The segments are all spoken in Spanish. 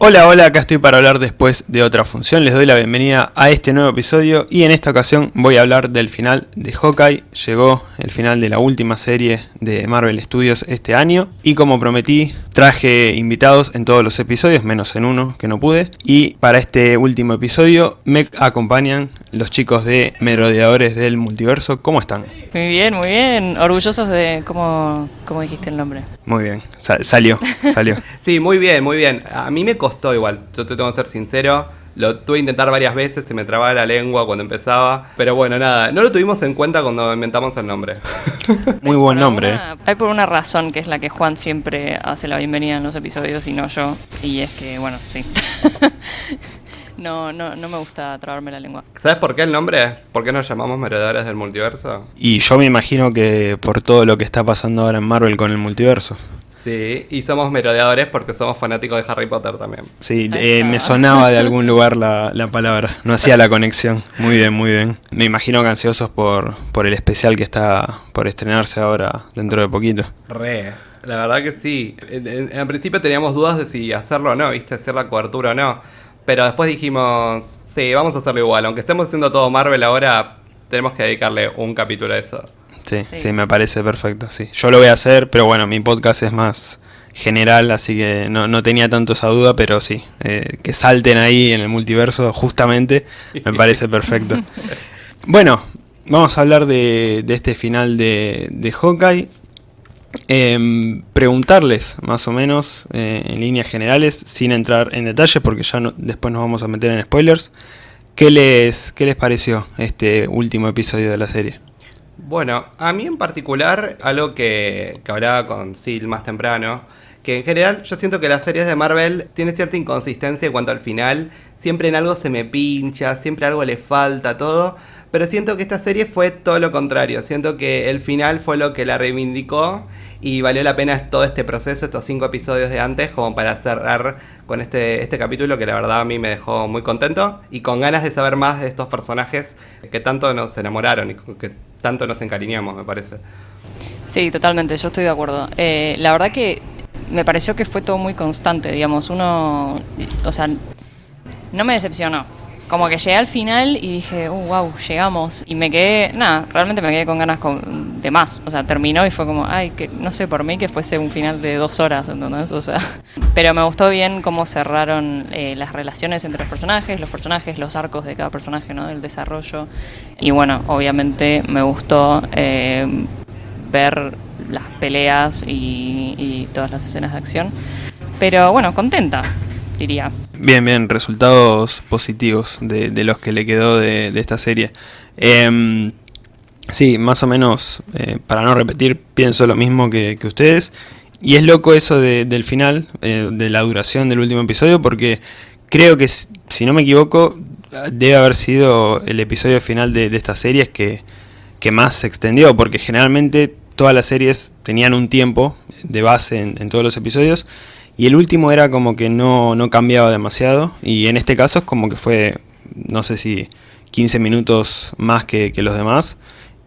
Hola, hola, acá estoy para hablar después de otra función. Les doy la bienvenida a este nuevo episodio y en esta ocasión voy a hablar del final de Hawkeye. Llegó el final de la última serie de Marvel Studios este año y como prometí traje invitados en todos los episodios, menos en uno que no pude. Y para este último episodio me acompañan los chicos de Merodeadores del Multiverso. ¿Cómo están? Muy bien, muy bien. Orgullosos de cómo, cómo dijiste el nombre. Muy bien, Sa- salió, salió. Sí, muy bien, muy bien. A mí me costó igual, yo te tengo que ser sincero. Lo tuve que intentar varias veces, se me trababa la lengua cuando empezaba. Pero bueno, nada, no lo tuvimos en cuenta cuando inventamos el nombre. Muy buen nombre. eh. Hay por una razón que es la que Juan siempre hace la bienvenida en los episodios y no yo. Y es que, bueno, sí. no, no, no me gusta trabarme la lengua. ¿Sabes por qué el nombre? ¿Por qué nos llamamos Merodeadores del Multiverso? Y yo me imagino que por todo lo que está pasando ahora en Marvel con el multiverso. Sí, y somos merodeadores porque somos fanáticos de Harry Potter también. Sí, eh, me sonaba de algún lugar la, la palabra. No hacía la conexión. Muy bien, muy bien. Me imagino que ansiosos por, por el especial que está por estrenarse ahora dentro de poquito. Re, la verdad que sí. En, en- en principio teníamos dudas de si hacerlo o no, ¿viste? Hacer la cobertura o no. Pero después dijimos, sí, vamos a hacerlo igual. Aunque estemos haciendo todo Marvel ahora, tenemos que dedicarle un capítulo a eso. Sí, sí, Sí. me parece perfecto. Sí. Yo lo voy a hacer, pero bueno, mi podcast es más general, así que no, no tenía tanto esa duda, pero sí, eh, que salten ahí en el multiverso justamente, me parece perfecto. Bueno, vamos a hablar de, de este final de, de Hawkeye. Em, preguntarles más o menos eh, en líneas generales, sin entrar en detalle, porque ya después nos vamos a meter en spoilers. ¿Qué les, ¿Qué les pareció este último episodio de la serie? Bueno, a mí en particular, algo que, que hablaba con Sil más temprano, que en general yo siento que las series de Marvel tienen cierta inconsistencia en cuanto al final, siempre en algo se me pincha, siempre algo le falta, todo, pero siento que esta serie fue todo lo contrario, siento que el final fue lo que la reivindicó y valió la pena todo este proceso, estos cinco episodios de antes, como para cerrar con este, este capítulo que la verdad a mí me dejó muy contento y con ganas de saber más de estos personajes que tanto nos enamoraron y que tanto nos encariñamos, me parece. Sí, totalmente, yo estoy de acuerdo. Eh, la verdad que me pareció que fue todo muy constante, digamos, uno, o sea, no me decepcionó. Como que llegué al final y dije, uh, wow, llegamos. Y me quedé, nada, realmente me quedé con ganas con- de más. O sea, terminó y fue como, ay, que no sé, por mí que fuese un final de dos horas, ¿entendés? O sea, pero me gustó bien cómo cerraron eh, las relaciones entre los personajes, los personajes, los arcos de cada personaje, ¿no? El desarrollo. Y bueno, obviamente me gustó eh, ver las peleas y, y todas las escenas de acción. Pero bueno, contenta, diría. Bien, bien, resultados positivos de, los que le quedó de, de esta serie. Em, sí, más o menos, eh, para no repetir, pienso lo mismo que, ustedes. Y es loco eso de- del final, eh, de la duración del último episodio, porque creo que, si no me equivoco, debe haber sido el episodio final de, de estas series que, que más se extendió, porque generalmente todas las series tenían un tiempo de base en, en todos los episodios, y el último era como que no, no cambiaba demasiado, y en este caso es como que fue, no sé si 15 minutos más que, que los demás,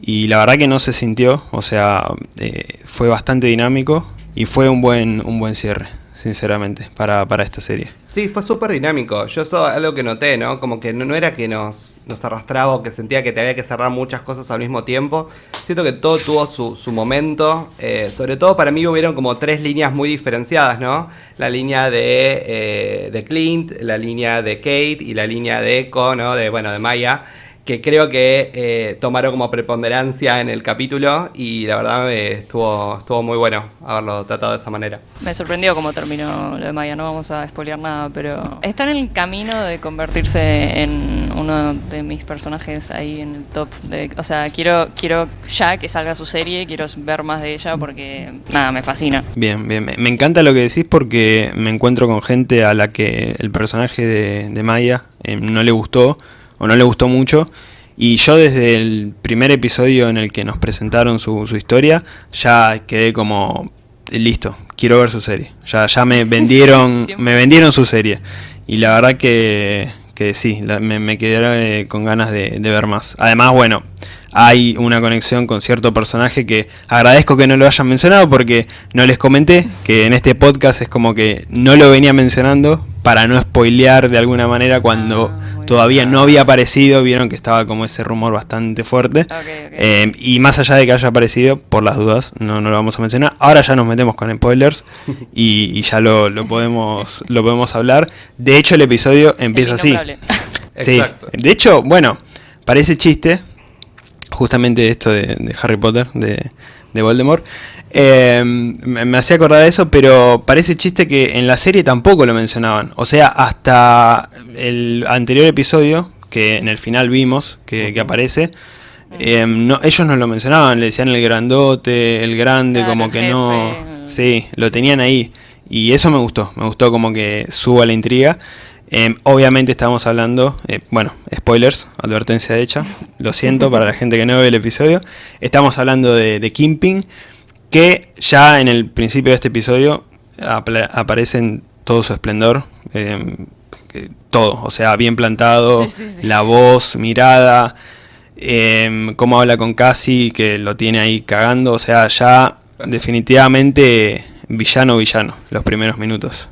y la verdad que no se sintió, o sea, eh, fue bastante dinámico, y fue un buen, un buen cierre, sinceramente, para, para esta serie. Sí, fue súper dinámico. Yo eso algo que noté, ¿no? Como que no, no era que nos, nos arrastraba o que sentía que te había que cerrar muchas cosas al mismo tiempo. Siento que todo tuvo su, su momento. Eh, sobre todo para mí hubieron como tres líneas muy diferenciadas, ¿no? La línea de, eh, de Clint, la línea de Kate y la línea de Echo, ¿no? De, bueno, de Maya. Que creo que eh, tomaron como preponderancia en el capítulo y la verdad eh, estuvo, estuvo muy bueno haberlo tratado de esa manera. Me sorprendió cómo terminó lo de Maya, no vamos a spoilear nada, pero está en el camino de convertirse en uno de mis personajes ahí en el top. De, o sea, quiero, quiero ya que salga su serie, quiero ver más de ella porque, nada, me fascina. Bien, bien. Me me encanta lo que decís porque me encuentro con gente a la que el personaje de, de Maya eh, no le gustó o no le gustó mucho. Y yo desde el primer episodio en el que nos presentaron su, su historia, ya quedé como listo, quiero ver su serie. Ya, ya me vendieron, me vendieron su serie. Y la verdad que, que sí, la- me, me quedé eh, con ganas de, de ver más. Además, bueno, hay una conexión con cierto personaje que agradezco que no lo hayan mencionado porque no les comenté que en este podcast es como que no lo venía mencionando, para no spoilear de alguna manera cuando Ah, todavía no había aparecido, vieron que estaba como ese rumor bastante fuerte. Eh, y más allá de que haya aparecido, por las dudas, no, no lo vamos a mencionar. Ahora ya nos metemos con spoilers y, y ya lo, lo podemos, lo podemos hablar. De hecho, el episodio El empieza así. Sí. Exacto. De hecho, bueno, parece chiste, justamente esto de, de Harry Potter, de, de Voldemort. Eh, me, me hacía acordar de eso, pero parece chiste que en la serie tampoco lo mencionaban. O sea, hasta el anterior episodio, que en el final vimos que, que aparece, eh, no, ellos no lo mencionaban, le decían el grandote, el grande, Claro, como el que no... Sí, lo tenían ahí. Y eso me gustó, me gustó como que suba la intriga. Eh, obviamente estamos hablando, eh, bueno, spoilers, advertencia hecha, lo siento para la gente que no ve el episodio. Estamos hablando de, de Kingpin, que ya en el principio de este episodio apla- aparece en todo su esplendor, eh, que- todo, o sea, bien plantado, Sí, sí, sí. la voz, mirada, eh, cómo habla con Cassie, que lo tiene ahí cagando, o sea, ya definitivamente villano, villano, los primeros minutos.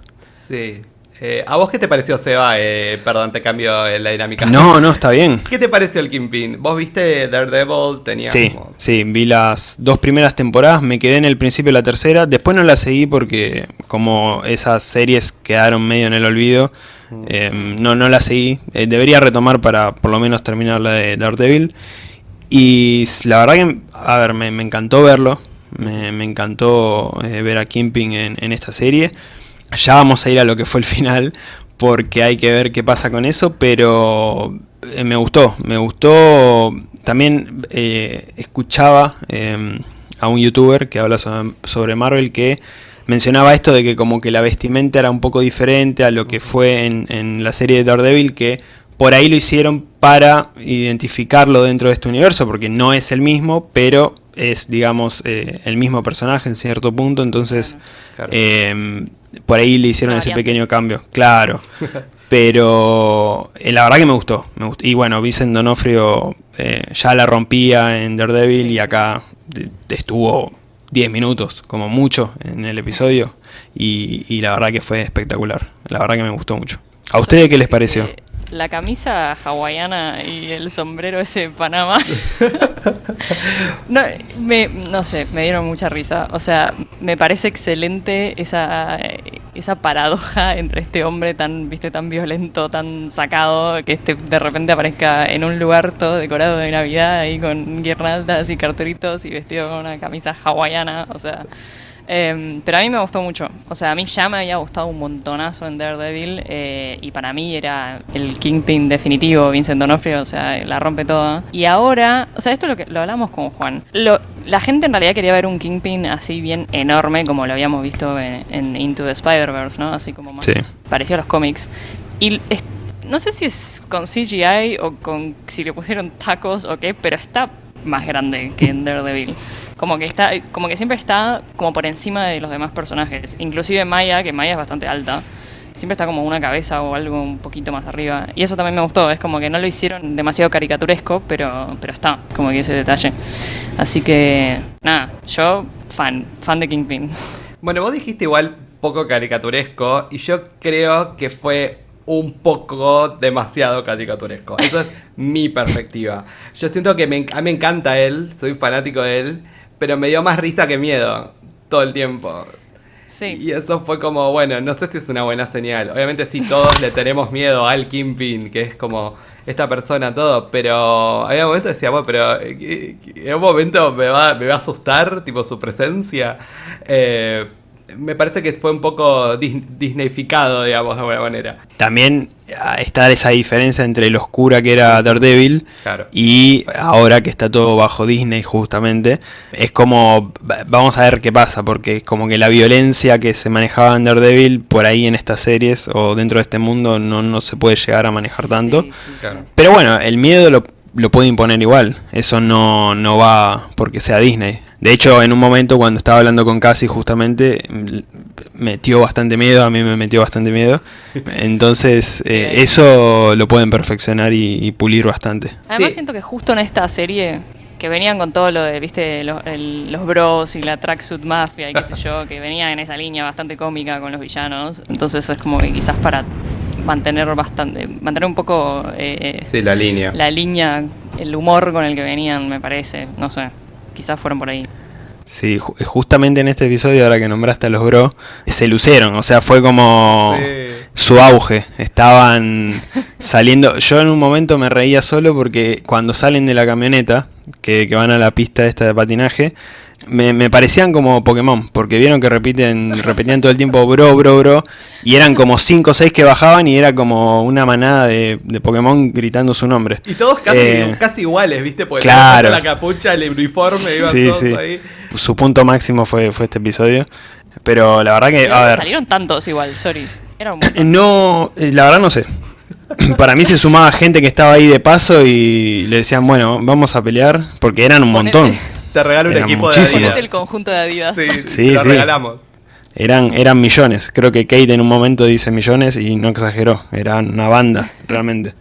Sí. Eh, ¿A vos qué te pareció, Seba? Eh, perdón, te cambio la dinámica. No, no, está bien. ¿Qué te pareció el Kingpin? ¿Vos viste Daredevil? Tenía Sí, como- sí, vi las dos primeras temporadas, me quedé en el principio de la tercera, después no la seguí porque como esas series quedaron medio en el olvido, eh, no, no la seguí, debería retomar para por lo menos terminar la de Daredevil. Y la verdad que, a ver, me, me encantó verlo, me, me encantó ver a Kimping en, en esta serie. Ya vamos a ir a lo que fue el final, porque hay que ver qué pasa con eso, pero eh, me gustó, me gustó. También eh, escuchaba eh, a un youtuber que habla sobre, sobre Marvel que mencionaba esto de que como que la vestimenta era un poco diferente a lo que fue en, en la serie de Daredevil, que por ahí lo hicieron para identificarlo dentro de este universo, porque no es el mismo, pero es, digamos, eh, el mismo personaje en cierto punto, entonces Claro. eh, por ahí le hicieron ese pequeño cambio, claro. Pero eh, la verdad que me gustó, me gustó. Y bueno, Vincent Donofrio eh, ya la rompía en Daredevil Sí. y acá estuvo 10 minutos, como mucho, en el episodio. Y, y la verdad que fue espectacular. La verdad que me gustó mucho. ¿A ustedes qué les pareció? que La camisa hawaiana y el sombrero ese de Panamá. no, me, no sé, me dieron mucha risa. O sea, me parece excelente esa, esa paradoja entre este hombre tan, viste, tan violento, tan sacado, que este de repente aparezca en un lugar todo decorado de Navidad ahí con guirnaldas y cartelitos y vestido con una camisa hawaiana. O sea, Em, pero a mí me gustó mucho. O sea, a mí ya me había gustado un montonazo en Daredevil. eh, y para mí era el Kingpin definitivo, Vincent D'Onofrio. O sea, la rompe toda. Y ahora, o sea, esto es lo que lo hablamos con Juan. Lo- la gente en realidad quería ver un Kingpin así bien enorme, como lo habíamos visto en, en Into the Spider-Verse, ¿no? Así como más Sí. parecido a los cómics. Y no sé si es con CGI o con si le pusieron tacos o qué, pero está más grande que en Daredevil. Como que está, como que siempre está como por encima de los demás personajes. Inclusive Maya, que Maya es bastante alta. Siempre está como una cabeza o algo un poquito más arriba. Y eso también me gustó. Es como que no lo hicieron demasiado caricaturesco, pero, pero está, como que ese detalle. Así que, nada, yo fan, fan de Kingpin. Bueno, vos dijiste igual poco caricaturesco y yo creo que fue un poco demasiado caricaturesco. Eso es mi perspectiva. Yo siento que me, a mí me encanta él, soy fanático de él, pero me dio más risa que miedo todo el tiempo. Sí. Y eso fue como, bueno, no sé si es una buena señal. Obviamente sí, todos le tenemos miedo al Kingpin, que es como esta persona, todo, pero había momentos que decía, bueno, pero eh, eh, en un momento me va, me va a asustar, tipo, su presencia. Eh, me parece que fue un poco dis- disneyficado, digamos, de alguna manera. También está esa diferencia entre lo oscura que era Daredevil Claro. y ahora que está todo bajo Disney justamente. Es como, va- vamos a ver qué pasa, porque es como que la violencia que se manejaba en Daredevil por ahí en estas series o dentro de este mundo no, no se puede llegar a manejar tanto. Sí, sí, Claro. sí. Pero bueno, el miedo lo, lo puede imponer igual. Eso no, no va porque sea Disney. De hecho, en un momento cuando estaba hablando con Cassie justamente, m- metió bastante miedo, a mí me metió bastante miedo. Entonces, eh, eso lo pueden perfeccionar y, y pulir bastante. Además Sí. siento que justo en esta serie que venían con todo lo de, viste, los, el- los bros y la tracksuit mafia y qué sé yo, que venía en esa línea bastante cómica con los villanos. Entonces es como que quizás para mantener bastante, mantener un poco eh, sí, la línea. La línea, el humor con el que venían, me parece. No sé, quizás fueron por ahí. Sí, justamente en este episodio, ahora que nombraste a los bro, se lucieron, o sea, fue como su auge. Estaban saliendo. Yo en un momento me reía solo porque cuando salen de la camioneta, que, que van a la pista esta de patinaje, me, parecían como Pokémon, porque vieron que repiten, repetían todo el tiempo bro, bro, bro, y eran como 5 o 6 que bajaban y era como una manada de, Pokémon gritando su nombre. Y todos casi, eh, casi iguales, ¿viste? Porque claro. la capucha, el uniforme, iban sí, todos sí. ahí. Su punto máximo fue, fue este episodio. Pero la verdad que, a ver... Salieron tantos igual, sorry. no, eh, la verdad no sé. Para mí se sumaba gente que estaba ahí de paso y le decían, bueno, vamos a pelear, porque eran un montón. Te regalo un equipo de Adidas. el conjunto de Adidas. Sí, sí lo regalamos. Eran, eran millones. Creo que Kate en un momento dice millones y no exageró. Era una banda, realmente.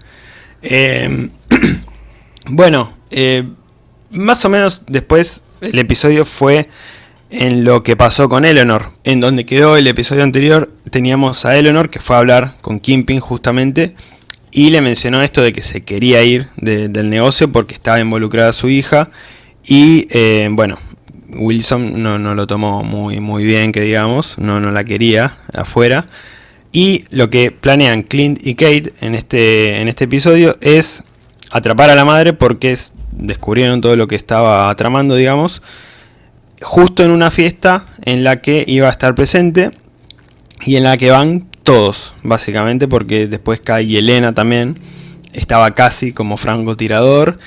Em, bueno, eh, más o menos después el episodio fue en lo que pasó con Eleanor. En donde quedó el episodio anterior, teníamos a Eleanor que fue a hablar con Kimping justamente. Y le mencionó esto de que se quería ir del negocio porque estaba involucrada su hija y eh, bueno, Wilson no, lo tomó muy, muy bien, que digamos, no, no la quería afuera. Y lo que planean Clint y Kate en este, en este episodio es atrapar a la madre porque descubrieron todo lo que estaba tramando, digamos, justo en una fiesta en la que iba a estar presente y en la que van todos, básicamente, porque después cae Elena también, estaba casi como francotirador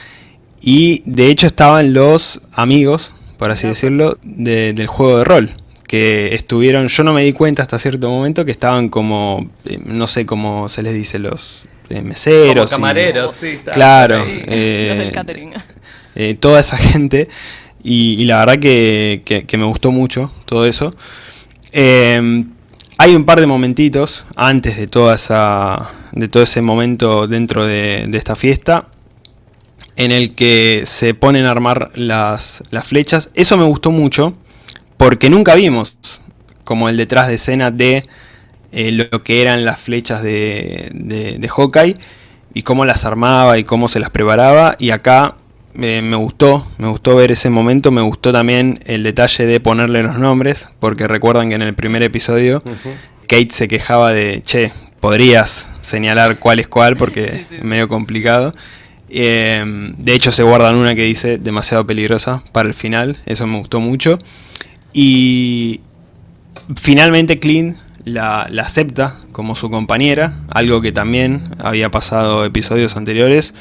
y de hecho estaban los amigos, por así decirlo, del juego de rol. Que estuvieron, yo no me di cuenta hasta cierto momento que estaban como, eh, no sé cómo se les dice, los eh, meseros. Como camareros, sí. Claro. Eh, toda esa gente. Y, la verdad que, que, me gustó mucho todo eso. hay un par de momentitos antes de toda esa de todo ese momento dentro de, de esta fiesta en el que se ponen a armar las, flechas. Eso me gustó mucho porque nunca vimos como el detrás de escena de eh, lo que eran las flechas de, de, Hawkeye y cómo las armaba y cómo se las preparaba. Y acá eh, me gustó, me gustó ver ese momento, me gustó también el detalle de ponerle los nombres, porque recuerdan que en el primer episodio Kate se quejaba de, che, podrías señalar cuál es cuál porque es medio complicado. Em, de hecho se guardan una que dice demasiado peligrosa para el final, eso me gustó mucho. Y finalmente Clint la, acepta como su compañera, algo que también había pasado episodios anteriores,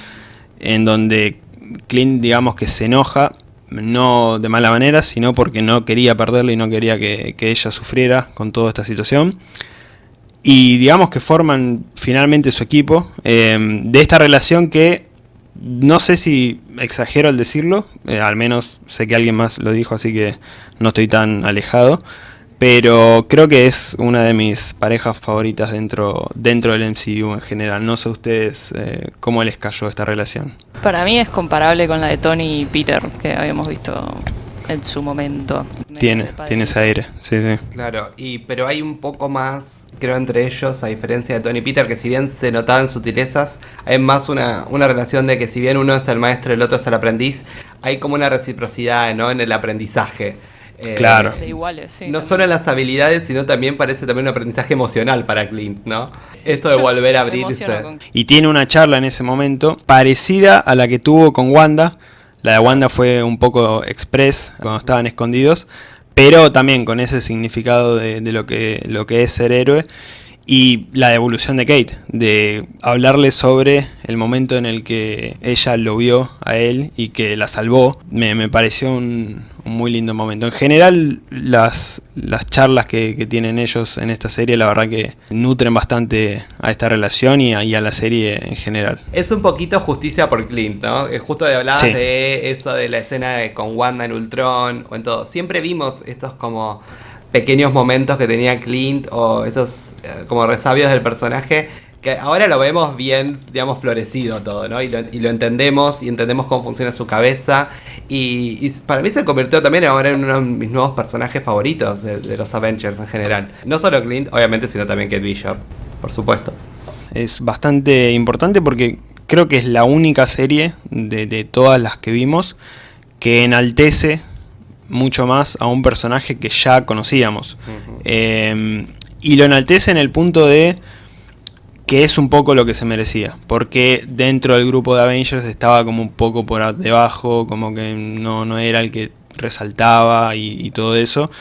en donde Clint digamos que se enoja, no de mala manera, sino porque no quería perderla y no quería que, ella sufriera con toda esta situación. Y digamos que forman finalmente su equipo em, de esta relación que no sé si exagero al decirlo, eh, al menos sé que alguien más lo dijo, así que no estoy tan alejado. Pero creo que es una de mis parejas favoritas dentro, dentro del MCU en general. No sé ustedes eh, cómo les cayó esta relación. Para mí es comparable con la de Tony y Peter, que habíamos visto en su momento. Tiene, tiene ese aire, sí, sí. Claro, y, pero hay un poco más, creo, entre ellos, a diferencia de Tony y Peter, que si bien se notaban sutilezas, hay más una, una relación de que si bien uno es el maestro y el otro es el aprendiz, hay como una reciprocidad ¿no? en el aprendizaje. Eh, claro. iguales, sí, no solo en las habilidades, sino también parece también un aprendizaje emocional para Clint, ¿no? Esto de volver a abrirse. Y tiene una charla en ese momento parecida a la que tuvo con Wanda, la de Wanda fue un poco express cuando estaban escondidos, pero también con ese significado de, lo, que, lo que es ser héroe. Y la devolución de Kate, de hablarle sobre el momento en el que ella lo vio a él y que la salvó, me, pareció un, muy lindo momento. En general, las, las charlas que, tienen ellos en esta serie, la verdad que nutren bastante a esta relación y a, la serie en general. Es un poquito justicia por Clint, ¿no? Justo de hablar de eso de la escena de, con Wanda en Ultron o en todo. Siempre vimos estos como pequeños momentos que tenía Clint o esos eh, como resabios del personaje que ahora lo vemos bien, digamos, florecido todo, ¿no? Y lo, entendemos y entendemos cómo funciona su cabeza. Y, para mí se convirtió también ahora en uno de mis nuevos personajes favoritos de, los Avengers en general. No solo Clint, obviamente, sino también Kate Bishop, por supuesto. Es bastante importante porque creo que es la única serie de, de todas las que vimos que enaltece mucho más a un personaje que ya conocíamos. Eh, y lo enaltece en el punto de que es un poco lo que se merecía, porque dentro del grupo de Avengers estaba como un poco por debajo, como que no, no era el que resaltaba y, todo eso.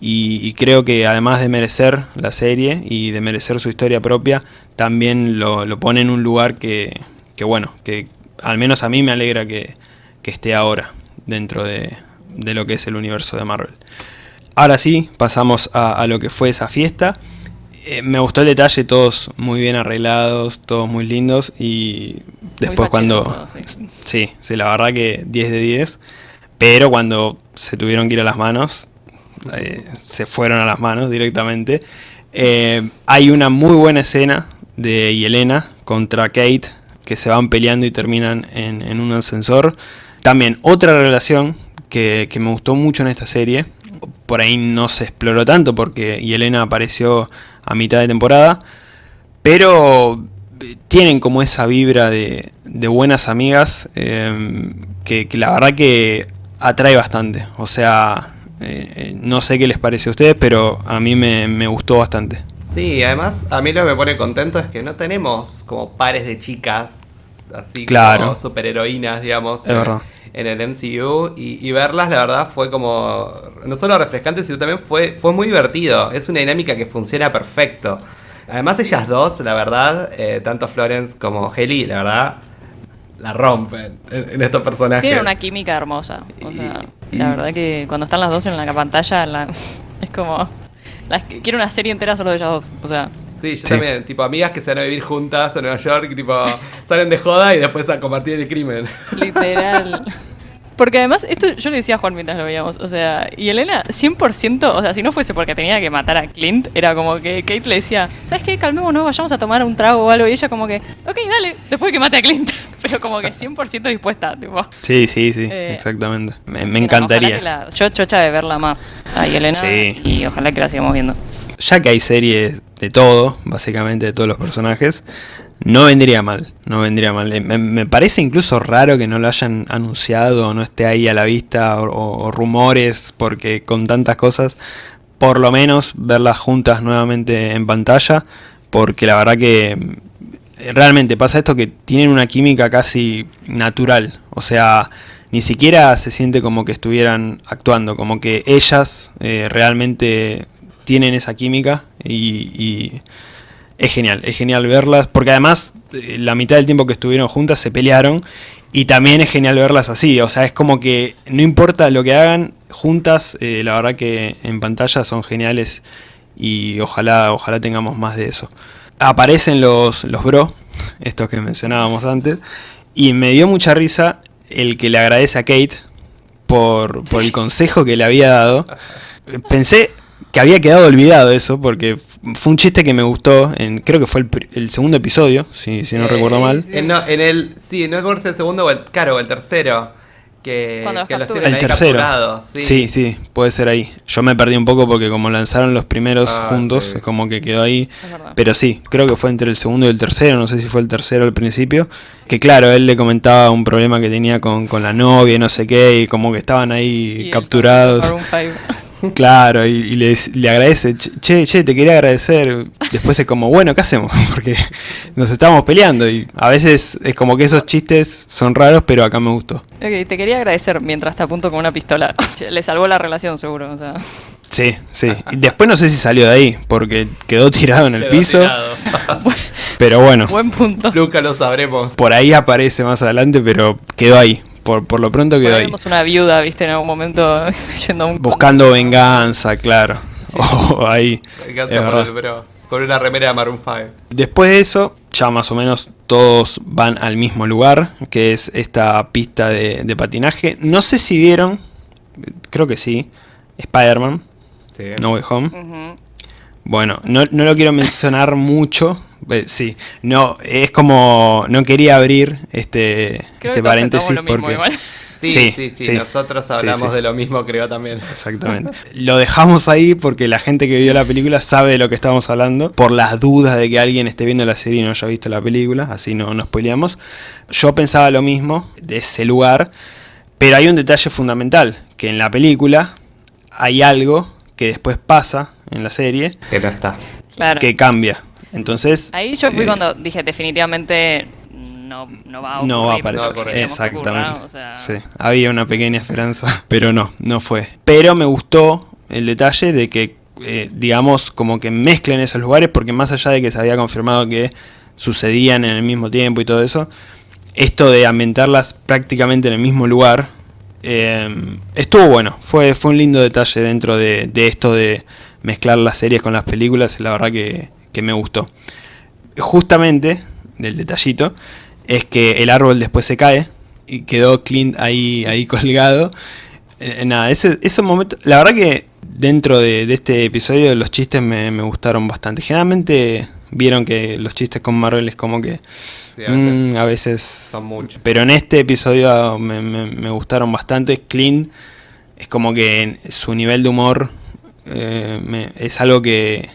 Y, creo que además de merecer la serie y de merecer su historia propia, también lo, lo pone en un lugar que, que, bueno, que al menos a mí me alegra que, que esté ahora dentro de, de lo que es el universo de Marvel. Ahora sí, pasamos a, lo que fue esa fiesta. Eh, me gustó el detalle, todos muy bien arreglados, todos muy lindos y después cuando... sí. sí. la verdad que 10 de 10, pero cuando se tuvieron que ir a las manos, eh, se fueron a las manos directamente. Eh, hay una muy buena escena de Yelena contra Kate, que se van peleando y terminan en, en un ascensor. También otra relación que, me gustó mucho en esta serie. Por ahí no se exploró tanto porque Yelena apareció a mitad de temporada. Pero tienen como esa vibra de, buenas amigas em, que, la verdad que atrae bastante. O sea, eh, eh, no sé qué les parece a ustedes, pero a mí me, gustó bastante. Sí, además a mí lo que me pone contento es que no tenemos como pares de chicas así claro. como superheroínas, digamos. Es verdad. en el MCU y, verlas la verdad fue como no solo refrescante sino también fue, fue muy divertido. Es una dinámica que funciona perfecto. Además ellas dos la verdad eh, tanto Florence como Haley la verdad la rompen en, estos personajes. Tienen una química hermosa. O sea la verdad que cuando están las dos en la pantalla es como quiero una serie entera solo de ellas dos. O sea Sí, yo también, tipo amigas que se van a vivir juntas en Nueva York, y, tipo salen de joda y después a compartir el crimen. Literal. Porque además, esto yo le decía a Juan mientras lo veíamos, o sea, y Elena 100%, o sea, si no fuese porque tenía que matar a Clint, era como que Kate le decía, ¿sabes qué? Calmémonos, vayamos a tomar un trago o algo, y ella como que, ok, dale, después que mate a Clint, pero como que 100% dispuesta, tipo. Sí, sí, sí, eh, exactamente. Me, encantaría. yo chocha de verla más a Elena y ojalá que la sigamos viendo. Ya que hay series de todo, básicamente de todos los personajes, no vendría mal, no vendría mal. Me, parece incluso raro que no lo hayan anunciado no esté ahí a la vista o, rumores, porque con tantas cosas, por lo menos verlas juntas nuevamente en pantalla, porque la verdad que mm, realmente pasa esto que tienen una química casi natural, o sea, ni siquiera se siente como que estuvieran actuando, como que ellas eh, realmente tienen esa química y es genial, es genial verlas, porque además eh, la mitad del tiempo que estuvieron juntas se pelearon y también es genial verlas así, o sea, es como que no importa lo que hagan, juntas, eh, la verdad que en pantalla son geniales y ojalá, ojalá tengamos más de eso. Aparecen los, los bro, estos que mencionábamos antes, y me dio mucha risa el que le agradece a Kate por, por el consejo que le había dado. Pensé, que había quedado olvidado eso, porque fue un chiste que me gustó, en, creo que fue el, segundo episodio, si, si no eh, recuerdo mal. En, no, en el, sí, no es el segundo o el, claro, el tercero. Que, que los el tercero. Sí. sí. puede ser ahí. Yo me perdí un poco porque como lanzaron los primeros ah, juntos, es como que quedó ahí. Pero sí, creo que fue entre el segundo y el tercero, no sé si fue el tercero al principio. Que claro, él le comentaba un problema que tenía con, con la novia y no sé qué, y como que estaban ahí capturados. Claro, y, le, agradece, che, che, te quería agradecer. Después es como, bueno, ¿qué hacemos? Porque nos estábamos peleando y a veces es como que esos chistes son raros, pero acá me gustó. Ok, te quería agradecer mientras te apunto con una pistola. le salvó la relación, seguro. O sea. Sí, sí. Y después no sé si salió de ahí, porque quedó tirado en el piso. pero bueno. Buen punto. Nunca lo sabremos. Por ahí aparece más adelante, pero quedó ahí por, lo pronto quedó ahí. una viuda, viste, en algún momento yendo Buscando venganza, claro. ahí. pero con una remera de Maroon 5. Después de eso, ya más o menos todos van al mismo lugar, que es esta pista de, patinaje. No sé si vieron, creo que sí, Spider-Man, No Way Home. Bueno, no, no lo quiero mencionar mucho, eh, sí, no, es como, no quería abrir este, este paréntesis porque... Sí, sí, sí, nosotros hablamos de lo mismo, creo también. Exactamente. lo dejamos ahí porque la gente que vio la película sabe de lo que estamos hablando, por las dudas de que alguien esté viendo la serie y no haya visto la película, así no nos spoileamos. Yo pensaba lo mismo de ese lugar, pero hay un detalle fundamental, que en la película hay algo que después pasa en la serie. Que no está. Que cambia. Entonces... Ahí yo fui eh, cuando dije definitivamente no, no va a No va a aparecer. Exactamente. sí, había una pequeña esperanza, pero no, no fue. Pero me gustó el detalle de que, eh, digamos, como que mezclen esos lugares, porque más allá de que se había confirmado que sucedían en el mismo tiempo y todo eso, esto de ambientarlas prácticamente en el mismo lugar, eh, estuvo bueno. Fue, fue un lindo detalle dentro de, esto de mezclar las series con las películas, la verdad que, que me gustó. Justamente, del detallito, es que el árbol después se cae y quedó Clint ahí, ahí colgado. Eh, nada, ese, ese momento, la verdad que dentro de, este episodio los chistes me, gustaron bastante. Generalmente vieron que los chistes con Marvel es como que mm, a veces... Son muchos. Pero en este episodio me, gustaron bastante. Clint es como que su nivel de humor eh, es algo que,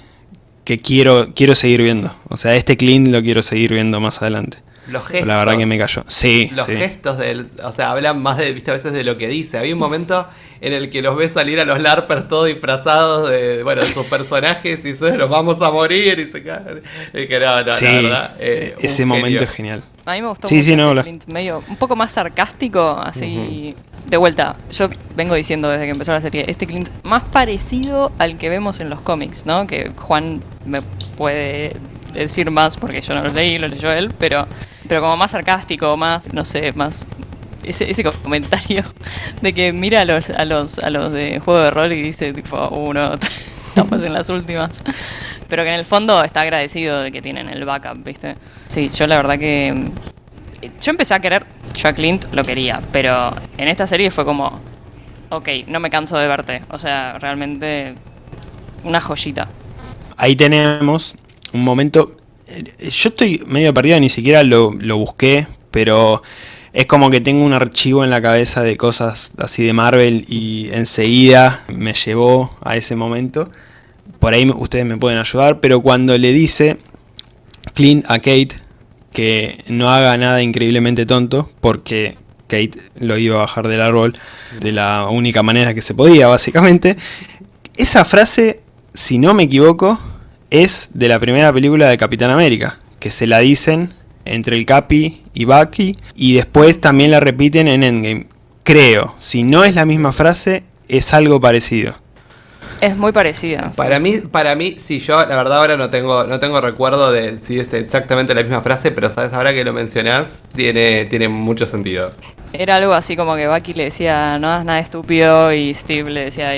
que quiero, quiero seguir viendo. O sea, este Clint lo quiero seguir viendo más adelante. Los gestos. La verdad que me cayó. Sí. Los gestos del. O sea, hablan más de, viste, a veces de lo que dice. Había un momento en el que los ves salir a los LARPers todos disfrazados de, bueno, de sus personajes y se los vamos a morir y se caen. que no, no, sí, verdad, eh, ese momento es genial. A mí me gustó sí, mucho sí, no, medio un poco más sarcástico, así. De vuelta, yo vengo diciendo desde que empezó la serie, este Clint más parecido al que vemos en los cómics, ¿no? Que Juan me puede decir más porque yo no lo leí, lo leyó él, pero, pero como más sarcástico, más, no sé, más ese, ese comentario de que mira a los, a los, a los de juego de rol y dice tipo, uno, estamos en las últimas. Pero que en el fondo está agradecido de que tienen el backup, ¿viste? Sí, yo la verdad que... Yo empecé a querer, yo a lo quería, pero en esta serie fue como, ok, no me canso de verte. O sea, realmente una joyita. Ahí tenemos un momento... Eh, yo estoy medio perdido, ni siquiera lo, lo busqué, pero es como que tengo un archivo en la cabeza de cosas así de Marvel y enseguida me llevó a ese momento. Por ahí ustedes me pueden ayudar, pero cuando le dice Clint a Kate que no haga nada increíblemente tonto, porque Kate lo iba a bajar del árbol de la única manera que se podía, básicamente. Esa frase, si no me equivoco, es de la primera película de Capitán América, que se la dicen entre el Capi y Bucky, y después también la repiten en Endgame. Creo, si no es la misma frase, es algo parecido. Es muy parecida. Para mí, para mí, si yo la verdad ahora no tengo, no tengo recuerdo de si es exactamente la misma frase, pero sabes ahora que lo mencionás, tiene, tiene mucho sentido. Era algo así como que Bucky le decía, no hagas nada estúpido, y Steve le decía,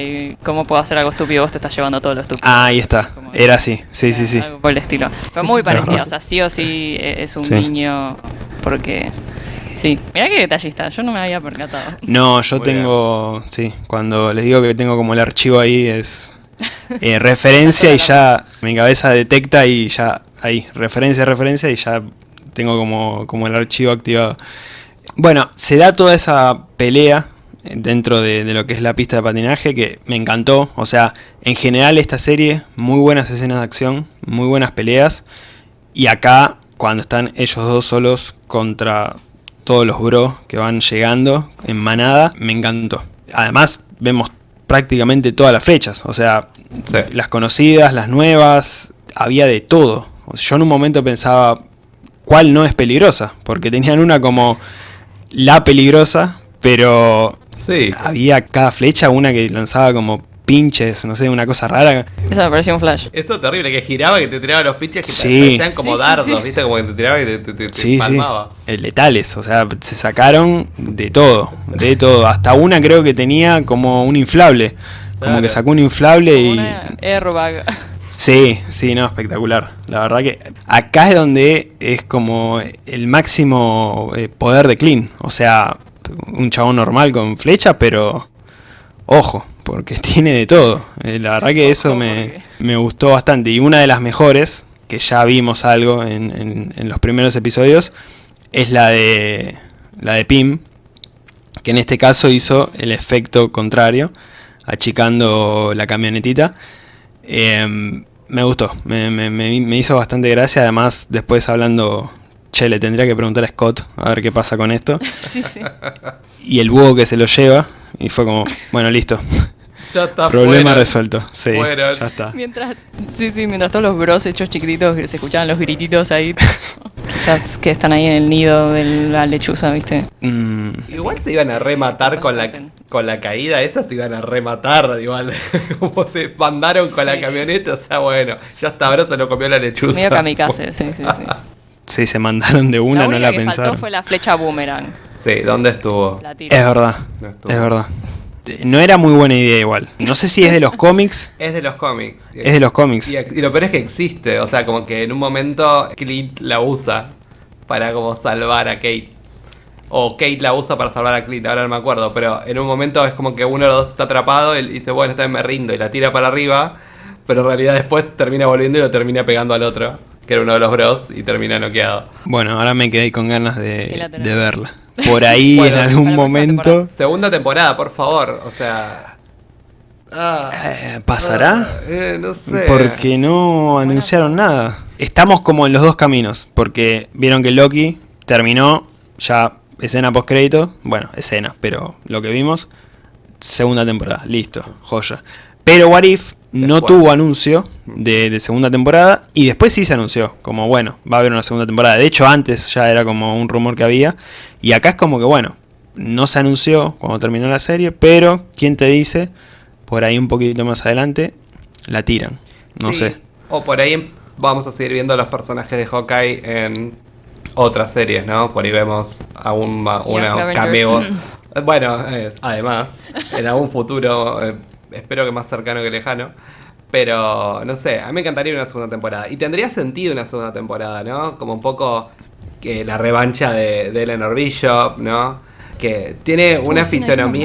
¿cómo puedo hacer algo estúpido? Vos te estás llevando todo lo estúpido. Ah, ahí está. Era así, sí, sí, sí. por el estilo. Fue muy parecido, o sea, sí o sí e-, es un niño, porque... Sí, mira qué detallista, yo no me había percatado. No, yo tengo, sí, cuando les digo que tengo como el archivo ahí es eh, referencia y ya mi cabeza detecta y ya ahí, referencia, referencia y ya tengo como, como el archivo activado. Bueno, se da toda esa pelea dentro de, lo que es la pista de patinaje que me encantó. O sea, en general esta serie, muy buenas escenas de acción, muy buenas peleas. Y acá, cuando están ellos dos solos contra todos los bros que van llegando en manada, me encantó. Además, vemos prácticamente todas las flechas. O sea, las conocidas, las nuevas, había de todo. Yo en un momento pensaba, ¿cuál no es peligrosa? Porque tenían una como la peligrosa, pero sí. había cada flecha una que lanzaba como pinches, no sé, una cosa rara. Eso me pareció un flash. Eso terrible, que giraba, que te tiraba los pinches que sí. parecían como dardos, ¿viste? Como que te tiraba y te, te, te palmaba. Eh, letales, o sea, se sacaron de todo, de todo. Hasta una creo que tenía como un inflable. Como que sacó un inflable como y. Una airbag. Sí, sí, no, espectacular. La verdad que acá es donde es como el máximo eh, poder de Clean. O sea, un chabón normal con flecha, pero ojo, porque tiene de todo. Eh, la verdad que eso me, gustó bastante. Y una de las mejores, que ya vimos algo en, en, los primeros episodios, es la de, la de Pim, que en este caso hizo el efecto contrario, achicando la camionetita. Em, me gustó, me, me- me- me hizo bastante gracia, además después hablando, che, le tendría que preguntar a Scott a ver qué pasa con esto. Sí, sí. Y el búho que se lo lleva, y fue como, bueno, listo, Ya está problema fuera. resuelto. Sí, ya está. Mientras, sí, sí, mientras todos los bros hechos chiquititos se escuchaban los grititos ahí. Quizás que están ahí en el nido de la lechuza, ¿viste? Mm, Igual se iban a rematar con la, con la caída, esas se iban a rematar, igual. Como se mandaron con la camioneta, o sea, bueno, ya hasta ahora se lo comió la lechuza. Medio kamikaze, sí, sí, sí. Sí, se mandaron de una, la no la que pensaron. faltó fue la flecha boomerang. Sí, ¿dónde estuvo? La tira. Es verdad, No estuvo. es verdad. No era muy buena idea igual. No sé si es de los cómics. Es de los cómics. Es de los cómics. Y, y lo peor es que existe, o sea, como que en un momento Clint la usa para como salvar a Kate. O Kate la usa para salvar a Clint, ahora no me acuerdo, pero en un momento es como que uno de los dos está atrapado y dice, bueno, esta vez me rindo y la tira para arriba, pero en realidad después termina volviendo y lo termina pegando al otro, que era uno de los bros, y termina noqueado. Bueno, ahora me quedé con ganas de, verla. Por ahí Bueno, en algún momento. Segunda temporada, por favor, o sea... Ah, eh, ¿Pasará? ah, eh, no sé. Porque no anunciaron nada. Estamos como en los dos caminos. Porque vieron que Loki terminó ya escena post crédito. Bueno, escena, pero lo que vimos. Segunda temporada, listo, joya. Pero What If no tuvo anuncio de, de segunda temporada. Y después sí se anunció. Como bueno, va a haber una segunda temporada. De hecho, antes ya era como un rumor que había. Y acá es como que bueno, no se anunció cuando terminó la serie. Pero, ¿quién te dice? Por ahí un poquito más adelante la tiran. No Sí. sé. O por ahí vamos a seguir viendo los personajes de Hawkeye en otras series, ¿no? Por ahí vemos aún ma- Y una cameo. Bueno, eh, además, en algún futuro, eh, espero que más cercano que lejano. Pero, no sé, a mí me encantaría una segunda temporada. Y tendría sentido una segunda temporada, ¿no? Como un poco que la revancha de, de Eleanor Bishop, ¿no? Que tiene una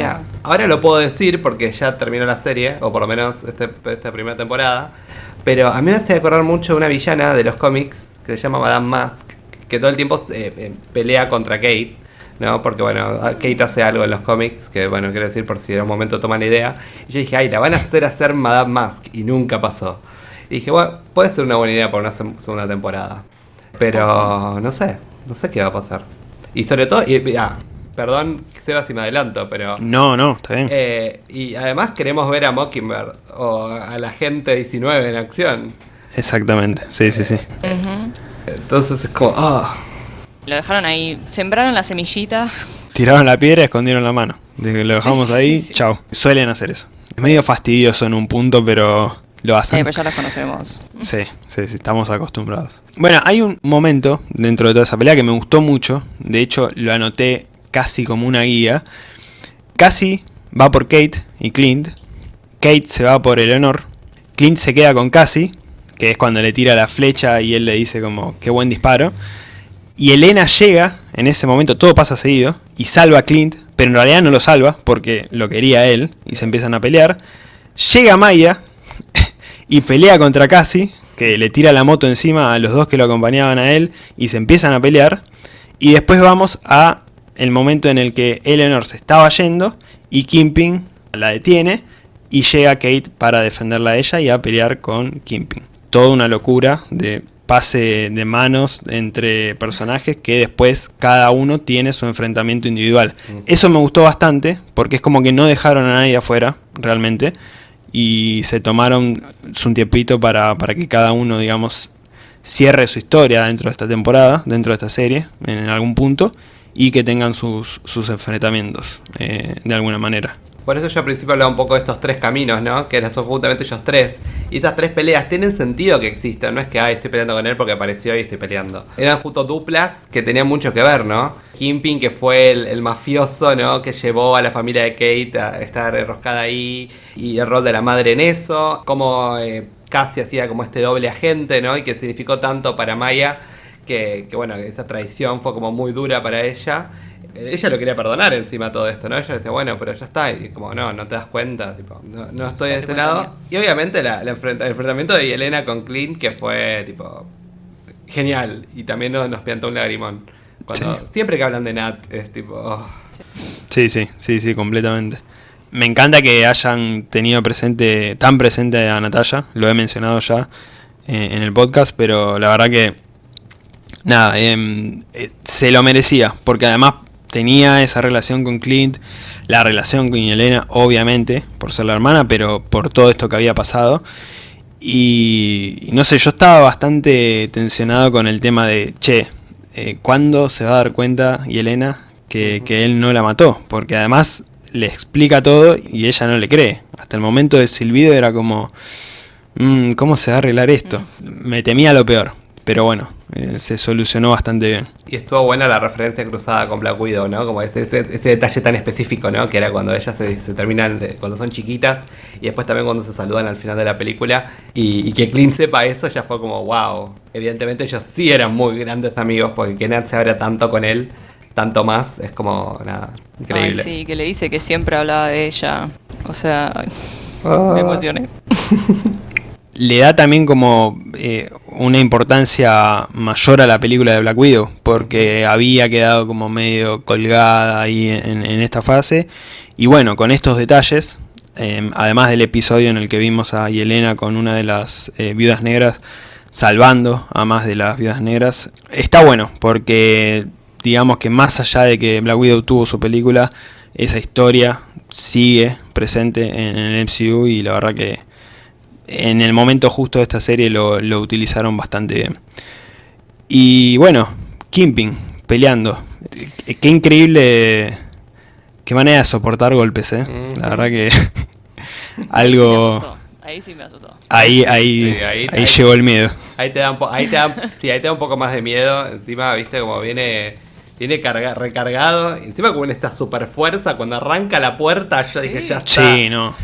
nada. Ahora lo puedo decir porque ya terminó la serie, o por lo menos este- esta primera temporada. Pero a mí me hace acordar mucho de una villana de los cómics que se llama Madame Mask, que todo el tiempo se, eh, pelea contra Kate, ¿no? Porque bueno, Kate hace algo en los cómics, que bueno, quiero decir por si en un momento toman la idea. Y yo dije, ay, la van a hacer hacer Madame Mask, y nunca pasó. Y dije, bueno, puede ser una buena idea para una se- segunda temporada. Pero no sé, no sé qué va a pasar. Y sobre todo, y, ya, perdón, Seba si me adelanto, pero... No, no, está bien. Eh, y además queremos ver a Mockingbird o a la gente 19 en acción. Exactamente. Sí, sí, sí. Entonces es como, ah, Lo dejaron ahí, sembraron la semillita. Tiraron la piedra y escondieron la mano. Desde que lo dejamos Sí, ahí, sí. chao. Suelen hacer eso. Es medio fastidioso en un punto, pero lo Eh, hacen. pero ya los conocemos. Sí, sí, sí, estamos acostumbrados. Bueno, hay un momento dentro de toda esa pelea que me gustó mucho. De hecho, lo anoté casi como una guía. Cassie va por Kate y Clint. Kate se va por Eleanor. Clint se queda con Cassie, que es cuando le tira la flecha y él le dice como, qué buen disparo. Y Elena llega, en ese momento todo pasa seguido, y salva a Clint, pero en realidad no lo salva porque lo quería él, y se empiezan a pelear. Llega Maya y pelea contra Cassie, que le tira la moto encima a los dos que lo acompañaban a él, y se empiezan a pelear. Y después vamos a el momento en el que Eleanor se estaba yendo y Kimping la detiene y llega Kate para defenderla a ella y a pelear con Kimping. Toda una locura de pase de manos entre personajes que después cada uno tiene su enfrentamiento individual. Eso me gustó bastante porque es como que no dejaron a nadie afuera realmente y se tomaron un tiempito para, para que cada uno, digamos, cierre su historia dentro de esta temporada, dentro de esta serie, en algún punto, y que tengan sus, sus enfrentamientos eh, de alguna manera. Por eso yo al principio hablaba un poco de estos tres caminos, ¿no? Que son justamente ellos tres. Y esas tres peleas tienen sentido que existan. No es que, ay, estoy peleando con él porque apareció y estoy peleando. Eran justo duplas que tenían mucho que ver, ¿no? Kimping, que fue el, el mafioso, ¿no? Que llevó a la familia de Kate a estar enroscada ahí. Y el rol de la madre en eso. Como eh, casi hacía como este doble agente, ¿no? Y que significó tanto para Maya. Que, que bueno, esa traición fue como muy dura para ella ella lo quería perdonar encima de todo esto, ¿no? Ella decía, bueno, pero ya está. Y como, no, no te das cuenta, tipo, no, no estoy de este lado. Y obviamente la, la enfrenta- el enfrentamiento de Elena con Clint, que fue, tipo, genial. Y también nos, nos piantó un lagrimón. Cuando, Sí. Siempre que hablan de Nat, es tipo, oh. Sí, sí, sí, sí, completamente. Me encanta que hayan tenido presente, tan presente a Natalia, lo he mencionado ya eh, en el podcast, pero la verdad que, nada, em, eh, se lo merecía, porque además tenía esa relación con Clint, la relación con Elena, obviamente, por ser la hermana, pero por todo esto que había pasado. Y, no sé, yo estaba bastante tensionado con el tema de, che, eh, ¿cuándo se va a dar cuenta Yelena que, que él no la mató? Porque además le explica todo y ella no le cree. Hasta el momento del silbido era como, mm, ¿cómo se va a arreglar esto? Me temía lo peor, pero bueno, eh, se solucionó bastante bien. Y estuvo buena la referencia cruzada con Black Widow, ¿no? Como ese, ese, ese detalle tan específico, ¿no? Que era cuando ellas se, se terminan, de- cuando son chiquitas y después también cuando se saludan al final de la película. Y, y que Clint sepa eso ya fue como, wow. Evidentemente ellos sí eran muy grandes amigos porque que Nat se abra tanto con él, tanto más, es como, nada, Ay, increíble. sí, que le dice que siempre hablaba de ella. O sea, ay, Ah. me emocioné. le da también como eh, una importancia mayor a la película de Black Widow, porque había quedado como medio colgada ahí en, en esta fase. Y bueno, con estos detalles, eh, además del episodio en el que vimos a Yelena con una de las eh, viudas negras salvando a más de las viudas negras, está bueno, porque digamos que más allá de que Black Widow tuvo su película, esa historia sigue presente en el MCU y la verdad que en el momento justo de esta serie lo, lo utilizaron bastante bien. Y bueno, Kimping peleando. Qué qué increíble, qué manera de soportar golpes, ¿eh? La verdad que algo... Ahí sí me asustó. Ahí, ahí, Sí, ahí- ahí, ahí- llegó el miedo. Ahí te da un po- ahí te da, sí, ahí te da un poco más de miedo. Encima, viste, como viene. Viene carga- recargado. Encima con esta super fuerza. Cuando arranca la puerta, yo dije, ya está. Sí, no.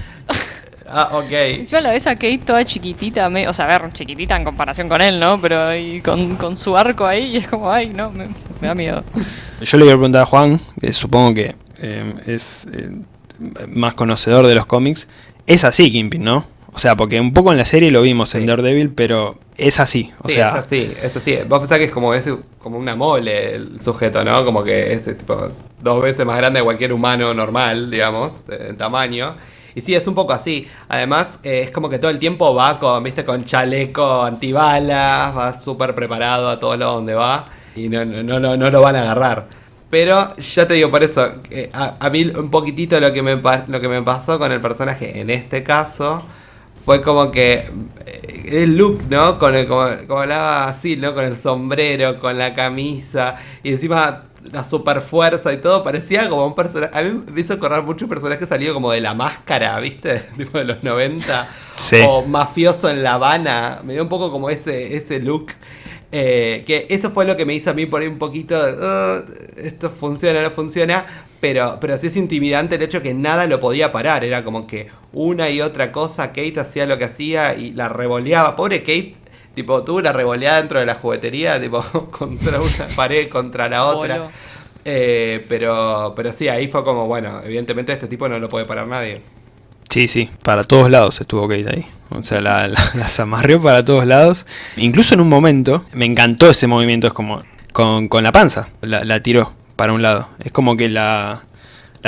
Ah, ok. Encima la ves a Kate toda chiquitita, me- o sea, a ver, chiquitita en comparación con él, ¿no? Pero ahí con, con su arco ahí y es como, ay, no, me, me da miedo. Yo le quiero preguntar a Juan, que supongo que eh, es eh, más conocedor de los cómics. Es así Kimping, ¿no? O sea, porque un poco en la serie lo vimos en Sí. Daredevil, pero es así. O sí, sea, es así, es así. Vos pensás que es como, es como una mole el sujeto, ¿no? Como que es tipo dos veces más grande de cualquier humano normal, digamos, en tamaño. Y sí, es un poco así. Además, eh, es como que todo el tiempo va con, viste, con chaleco antibalas, va súper preparado a todos lados donde va. Y no, no, no, no lo van a agarrar. Pero ya te digo, por eso, eh, a, mí un poquitito lo que, me, lo que me pasó con el personaje en este caso fue como que eh, el look, ¿no? Con el, como, como hablaba así, ¿no? Con el sombrero, con la camisa y encima la super fuerza y todo, parecía como un personaje. A mí me hizo acordar mucho un personaje salido como de la máscara, ¿viste? tipo de los 90. Sí. O mafioso en La Habana. Me dio un poco como ese, ese look. Eh, que eso fue lo que me hizo a mí ahí un poquito de, "Oh, esto funciona, no funciona, pero, pero sí es intimidante el hecho que nada lo podía parar, era como que una y otra cosa, Kate hacía lo que hacía y la revoleaba, pobre Kate, tipo, tuvo una revoleada dentro de la juguetería, tipo, contra una pared, contra la otra. Eh, pero, pero sí, ahí fue como, bueno, evidentemente este tipo no lo puede parar nadie. Sí, sí, para todos lados estuvo Kate ahí. O sea, la, la- las amarrió para todos lados. Incluso en un momento, me encantó ese movimiento, es como con, con la panza, la, la tiró para un lado. Es como que la,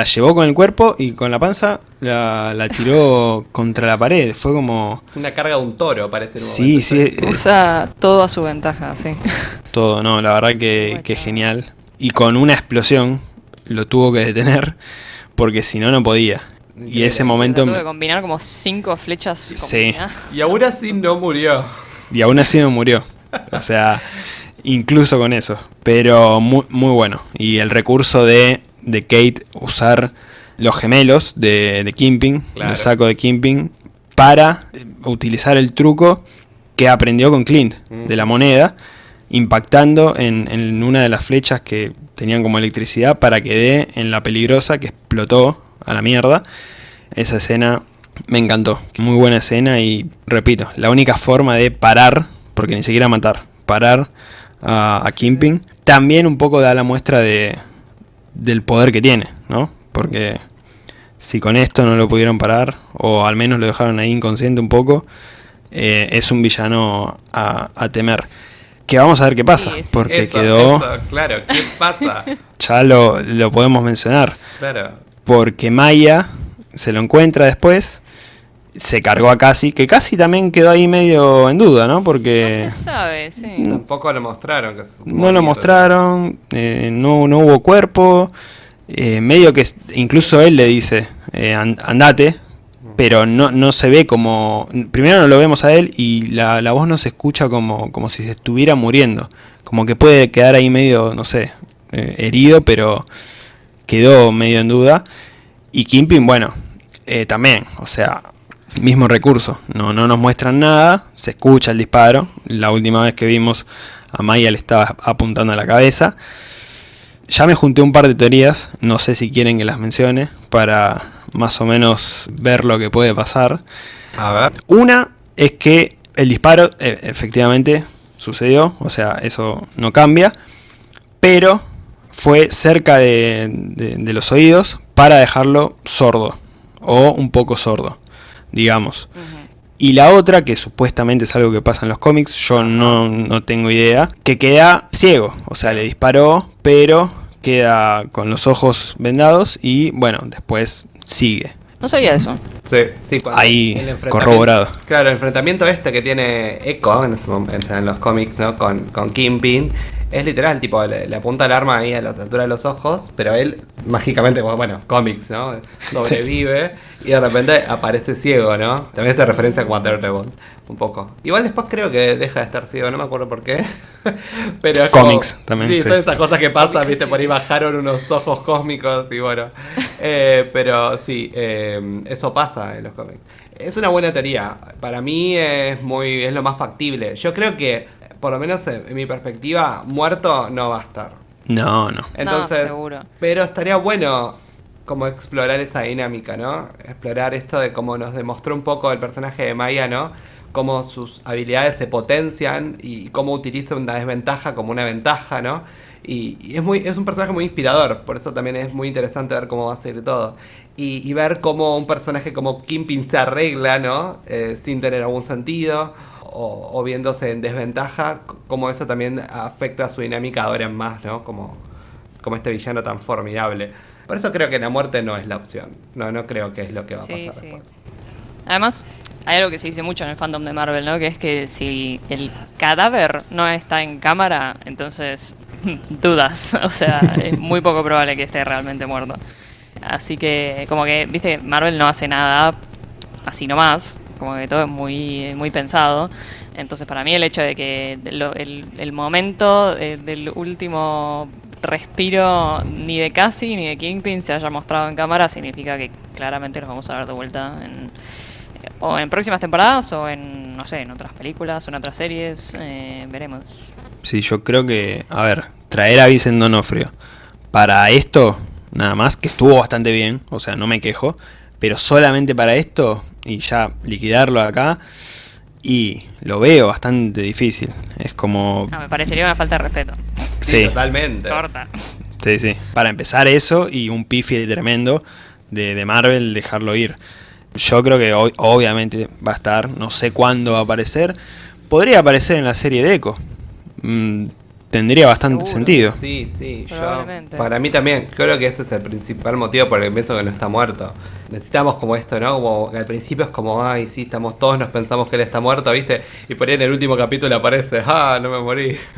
la llevó con el cuerpo y con la panza la, la tiró contra la pared. Fue como... Una carga de un toro, parece. Sí, momento, sí, Usa todo a su ventaja, sí. todo, no, la verdad que, que genial. Y con una explosión lo tuvo que detener porque si no, no podía. Y ese momento... Tuve que combinar como cinco flechas Sí. Y aún así no murió. Y aún así no murió. O sea, incluso con eso. Pero muy, muy bueno. Y el recurso de, de Kate usar los gemelos de, de Kimping, Claro. el saco de Kimping, para eh, utilizar el truco que aprendió con Clint, de la moneda, impactando en, en una de las flechas que tenían como electricidad para que dé en la peligrosa que explotó a la mierda. Esa escena me encantó. Muy buena escena y repito, la única forma de parar, porque ni siquiera matar, parar a, a Kimping, también un poco da la muestra de, del poder que tiene, ¿no? Porque si con esto no lo pudieron parar, o al menos lo dejaron ahí inconsciente un poco, eh, es un villano a, a temer. que vamos a ver qué pasa, Sí, sí. porque Eso, quedó, eso, claro, ¿qué pasa? ya lo, lo podemos mencionar, Claro. porque Maya se lo encuentra después, se cargó a Casi, que Casi también quedó ahí medio en duda, ¿no? No Porque se sabe, sí. Tampoco lo mostraron. Que no lo mostraron, eh, no, no hubo cuerpo, eh, medio que incluso él le dice, eh, "An- andate, pero no, no se ve como, primero no lo vemos a él y la, la voz no se escucha como, como si se estuviera muriendo, como que puede quedar ahí medio, no sé, eh, herido, pero quedó medio en duda. Y Kimpin, bueno, eh, también, o sea, mismo recurso, no, no nos muestran nada, se escucha el disparo, la última vez que vimos a Maya le estaba apuntando a la cabeza. Ya me junté un par de teorías, no sé si quieren que las mencione, para más o menos ver lo que puede pasar. A ver. Una es que el disparo eh, efectivamente sucedió, o sea, eso no cambia, pero fue cerca de, de- de los oídos para dejarlo sordo, o un poco sordo, digamos. Y la otra, que supuestamente es algo que pasa en los cómics, yo no, no tengo idea, que queda ciego, o sea, le disparó, pero queda con los ojos vendados y bueno, después sigue. No sabía eso. Sí, sí. cuando- Ahí, corroborado. Claro, el enfrentamiento este que tiene Echo en, ese momento, en los cómics, ¿no? Con, con Kingpin. Es literal, tipo, le, le apunta el arma ahí a la altura de los ojos, pero él mágicamente, como, bueno, cómics, ¿no? Sobrevive y de repente aparece ciego, ¿no? También hace referencia a Daredevil, un poco. Igual después creo que deja de estar ciego, no me acuerdo por qué. pero es como- Cómics también, Sí, sí. son esas cosas que pasan, viste, sí, por ahí bajaron unos ojos cósmicos y bueno. Eh, pero sí, eh, eso pasa en los cómics. Es una buena teoría. Para mí es muy es lo más factible. Yo creo que, por lo menos en, en mi perspectiva, muerto no va a estar. No, no. Entonces, seguro. pero estaría bueno como explorar esa dinámica, ¿no? Explorar esto de cómo nos demostró un poco el personaje de Maya, ¿no? Cómo sus habilidades se potencian y cómo utiliza una desventaja como una ventaja, ¿no? Y, y es, muy, es un personaje muy inspirador, por eso también es muy interesante ver cómo va a ser todo. Y, y ver cómo un personaje como Kimpin se arregla, ¿no? Eh, sin tener algún sentido, o, o viéndose en desventaja, c- cómo eso también afecta a su dinámica ahora en más, ¿no? Como, como este villano tan formidable. Por eso creo que la muerte no es la opción. No, no creo que es lo que va a Sí, pasar sí. después. Además, hay algo que se dice mucho en el fandom de Marvel, ¿no? Que es que si el cadáver no está en cámara, entonces dudas. O sea, es muy poco probable que esté realmente muerto. Así que, como que, viste, Marvel no hace nada así nomás. Como que todo es muy, muy pensado. Entonces, para mí, el hecho de que lo- el, el momento eh, del último respiro ni de Cassie ni de Kingpin se haya mostrado en cámara significa que claramente los vamos a ver de vuelta en, o en próximas temporadas o en, no sé, en otras películas o en otras series. eh, veremos. Sí, yo creo que, a ver, traer a Vicent Donofrio para esto, nada más, que estuvo bastante bien, o sea, no me quejo, pero solamente para esto y ya liquidarlo acá, y lo veo bastante difícil. Es como, Ah, me parecería una falta de respeto. sí, totalmente. Corta. sí, sí. Para empezar eso y un pifi tremendo de, de Marvel dejarlo ir. Yo creo que hoy, obviamente va a estar, no sé cuándo va a aparecer. Podría aparecer en la serie de Echo. Mm, tendría bastante Seguro. sentido. Sí, sí, yo, Probablemente. para mí también, creo que ese es el principal motivo por el que pienso que no está muerto. Necesitamos como esto, ¿no? Como que al principio es como, ay, sí, estamos todos nos pensamos que él está muerto, ¿viste? Y por ahí en el último capítulo aparece, ah, no me morí.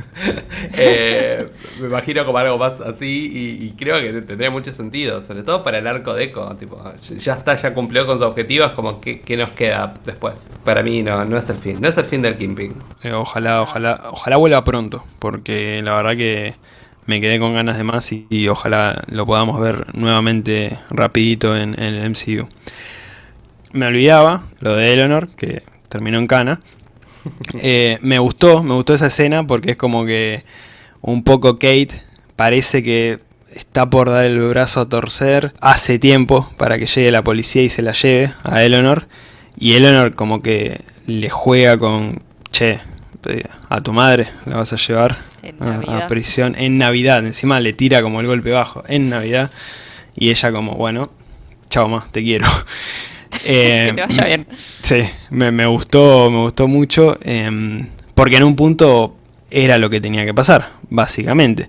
Eh, me imagino como algo más así y, creo que tendría mucho sentido, sobre todo para el arco de Echo, tipo, ya está, ya cumplió con su objetivo, es como, ¿qué, qué nos queda después? Para mí no, no es el fin, no es el fin del Kingpin. Eh, ojalá, ojalá, ojalá vuelva pronto, porque la verdad que me quedé con ganas de más y, y ojalá lo podamos ver nuevamente rapidito en, en el MCU. Me olvidaba lo de Eleanor, que terminó en cana. Eh, me gustó, me gustó esa escena porque es como que un poco Kate parece que está por dar el brazo a torcer hace tiempo para que llegue la policía y se la lleve a Eleanor. Y Eleanor como que le juega con, che, eh, a tu madre la vas a llevar En a- a, Navidad. prisión en Navidad. Encima le tira como el golpe bajo en Navidad. Y ella como, bueno, chao más, te quiero. Eh, que te vaya bien. Sí, me, me gustó, me gustó mucho. em, porque en un punto era lo que tenía que pasar, básicamente.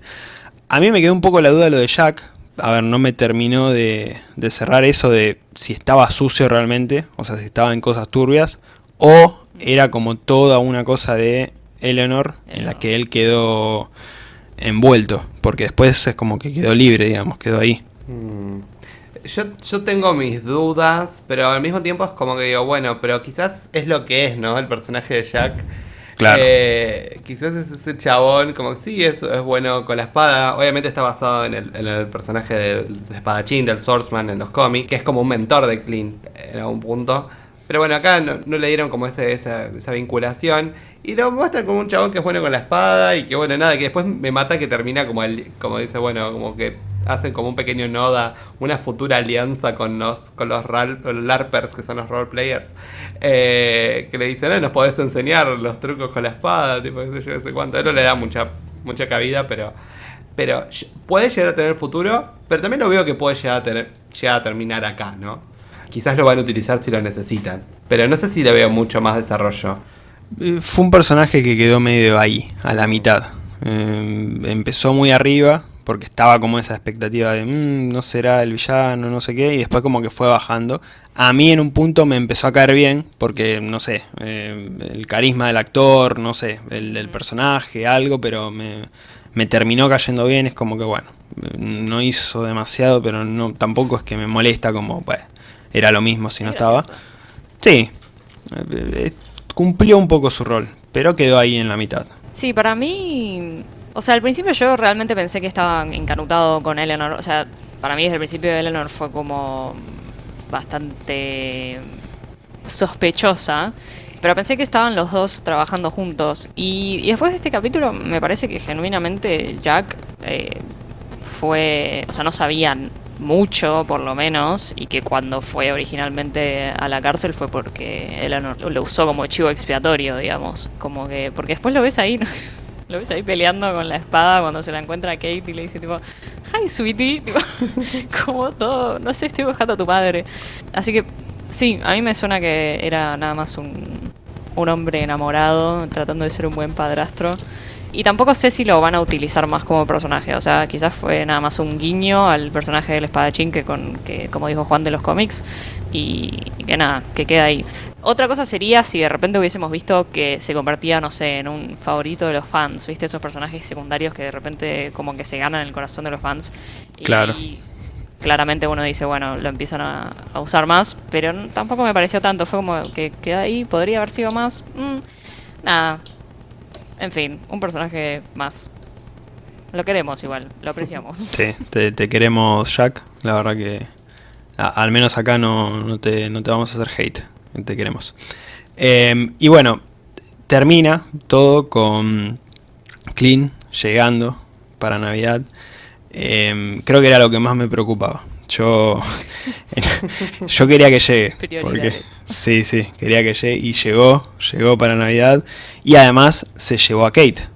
A mí me quedó un poco la duda de lo de Jack. A ver, no me terminó de, de cerrar eso de si estaba sucio realmente, o sea, si estaba en cosas turbias, o era como toda una cosa de Eleanor en la que él quedó envuelto, porque después es como que quedó libre, digamos, quedó ahí. Mm. Yo, yo tengo mis dudas, pero al mismo tiempo es como que digo, bueno, pero quizás es lo que es, ¿no? El personaje de Jack. Claro. Eh, quizás es ese chabón, como que sí, es, es bueno con la espada. Obviamente está basado en el, en el personaje del espadachín, del swordsman en los cómics, que es como un mentor de Clint en algún punto. Pero bueno, acá no, le dieron como ese, esa, esa vinculación. Y lo muestran como un chabón que es bueno con la espada y que bueno, nada, que después me mata que termina como el, como dice, bueno, como que hacen como un pequeño noda, una futura alianza con los, con los, ral- LARPers, que son los roleplayers, eh, que le dicen, eh, nos podés enseñar los trucos con la espada, tipo, qué sé yo, sé cuánto. Él no le da mucha, mucha cabida, pero, pero puede llegar a tener futuro, pero también lo veo que puede llegar a, tener, llegar a terminar acá, ¿no? Quizás lo van a utilizar si lo necesitan, pero no sé si le veo mucho más desarrollo. Eh, Fue un personaje que quedó medio ahí, a la mitad. Eh, empezó muy arriba, porque estaba como esa expectativa de, "Mm, no será el villano, no sé qué, y después como que fue bajando. A mí en un punto me empezó a caer bien, porque, no sé, eh, el carisma del actor, no sé, el del personaje, algo, pero me, me terminó cayendo bien, es como que, bueno, no hizo demasiado, pero no tampoco es que me molesta como, era lo mismo si no Es estaba. Sí, eh, eh, cumplió un poco su rol, pero quedó ahí en la mitad. Sí, para mí. O sea, al principio yo realmente pensé que estaba encanutado con Eleanor. O sea, para mí desde el principio Eleanor fue como bastante sospechosa. Pero pensé que estaban los dos trabajando juntos. Y, y después de este capítulo me parece que genuinamente Jack eh, fue... O sea, no sabían mucho por lo menos. Y que cuando fue originalmente a la cárcel fue porque Eleanor lo usó como chivo expiatorio, digamos. Como que... Porque después lo ves ahí... ¿no? Lo ves ahí peleando con la espada cuando se la encuentra a Kate y le dice tipo, hi sweetie, como todo, no sé, estoy buscando a tu padre. Así que sí, a mí me suena que era nada más un, un hombre enamorado tratando de ser un buen padrastro. Y tampoco sé si lo van a utilizar más como personaje, o sea, quizás fue nada más un guiño al personaje del espadachín que, con, que como dijo Juan de los cómics, y, y que nada, que queda ahí. Otra cosa sería si de repente hubiésemos visto que se convertía, no sé, en un favorito de los fans, ¿viste? Esos personajes secundarios que de repente como que se ganan el corazón de los fans. Y Claro. claramente uno dice, bueno, lo empiezan a, a usar más, pero tampoco me pareció tanto, fue como que queda ahí, podría haber sido más. Mm, nada. En fin, un personaje más. Lo queremos igual, lo apreciamos. Sí, te, te queremos Jack, la verdad que a- al menos acá no, no, te, no te vamos a hacer hate, te queremos. Eh, y bueno, termina todo con Clean llegando para Navidad. Eh, creo que era lo que más me preocupaba. Yo, yo quería que llegue. Porque. Sí, sí, quería que llegue y llegó, llegó para Navidad. Y además se llevó a Kate.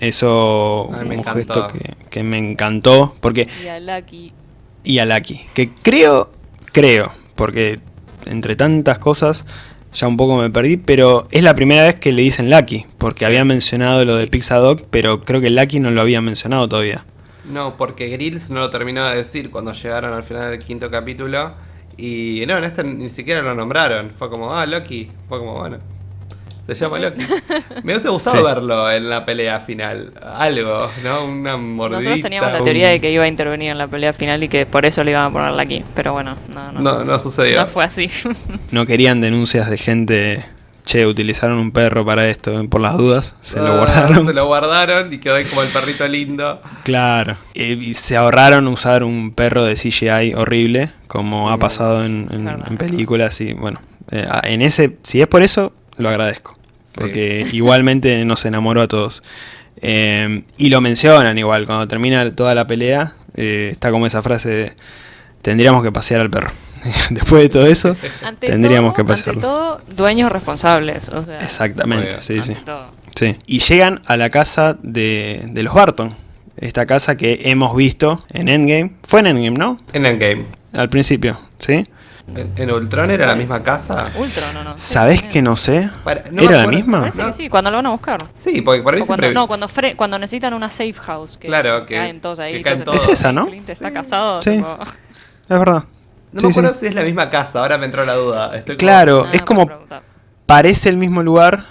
Eso un gesto que, que me encantó. Porque Y a Lucky. y a Lucky. Que creo, creo, porque entre tantas cosas ya un poco me perdí, pero es la primera vez que le dicen Lucky, porque habían mencionado lo de Sí. Pixadog, pero creo que Lucky no lo había mencionado todavía. No, porque Grills no lo terminó de decir cuando llegaron al final del quinto capítulo. Y no, en este ni siquiera lo nombraron. Fue como, ah, Loki. Fue como, bueno. Se llama Loki. Me hubiese gustado Sí. verlo en la pelea final. Algo, ¿no? Una mordidita. Nosotros teníamos la un- teoría de que iba a intervenir en la pelea final y que por eso le iban a poner Lucky. Pero bueno, no, no. No, no sucedió. No fue así. No querían denuncias de gente, che, utilizaron un perro para esto, por las dudas, se lo Ah, guardaron. Se lo guardaron y quedó ahí como el perrito lindo. Claro. Eh, y se ahorraron usar un perro de CGI horrible, como ha pasado en, en- Verdad. en películas y bueno, eh, en ese, si es por eso, lo agradezco. Sí. Porque igualmente nos enamoró a todos. Eh, y lo mencionan igual, cuando termina toda la pelea, eh, está como esa frase de, tendríamos que pasear al perro. Después de todo eso, Ante tendríamos que todo, pasearlo. Ante todo, dueños responsables. O sea, Exactamente, Obvio. sí, sí. Sí. Y llegan a la casa de, de los Barton. Esta casa que hemos visto en Endgame. Fue en Endgame, ¿no? En Endgame. Al principio, ¿sí? ¿En, en Ultron era la misma casa? Ultron, no, no. Sí, ¿Sabés que no sé? Para- no me ¿Era la misma? Parece que sí, cuando lo van a buscar. Sí, porque por ahí O cuando, siempre... no, cuando, fre- cuando necesitan una safe house. Que Claro, que- caen todos ahí. que caen entonces, todos. Es esa, ¿no? Clint está casado. Sí. tipo, Es verdad. No Sí, me acuerdo sí. si es la misma casa, ahora me entró la duda. Estoy Claro, nada es como parece el mismo lugar.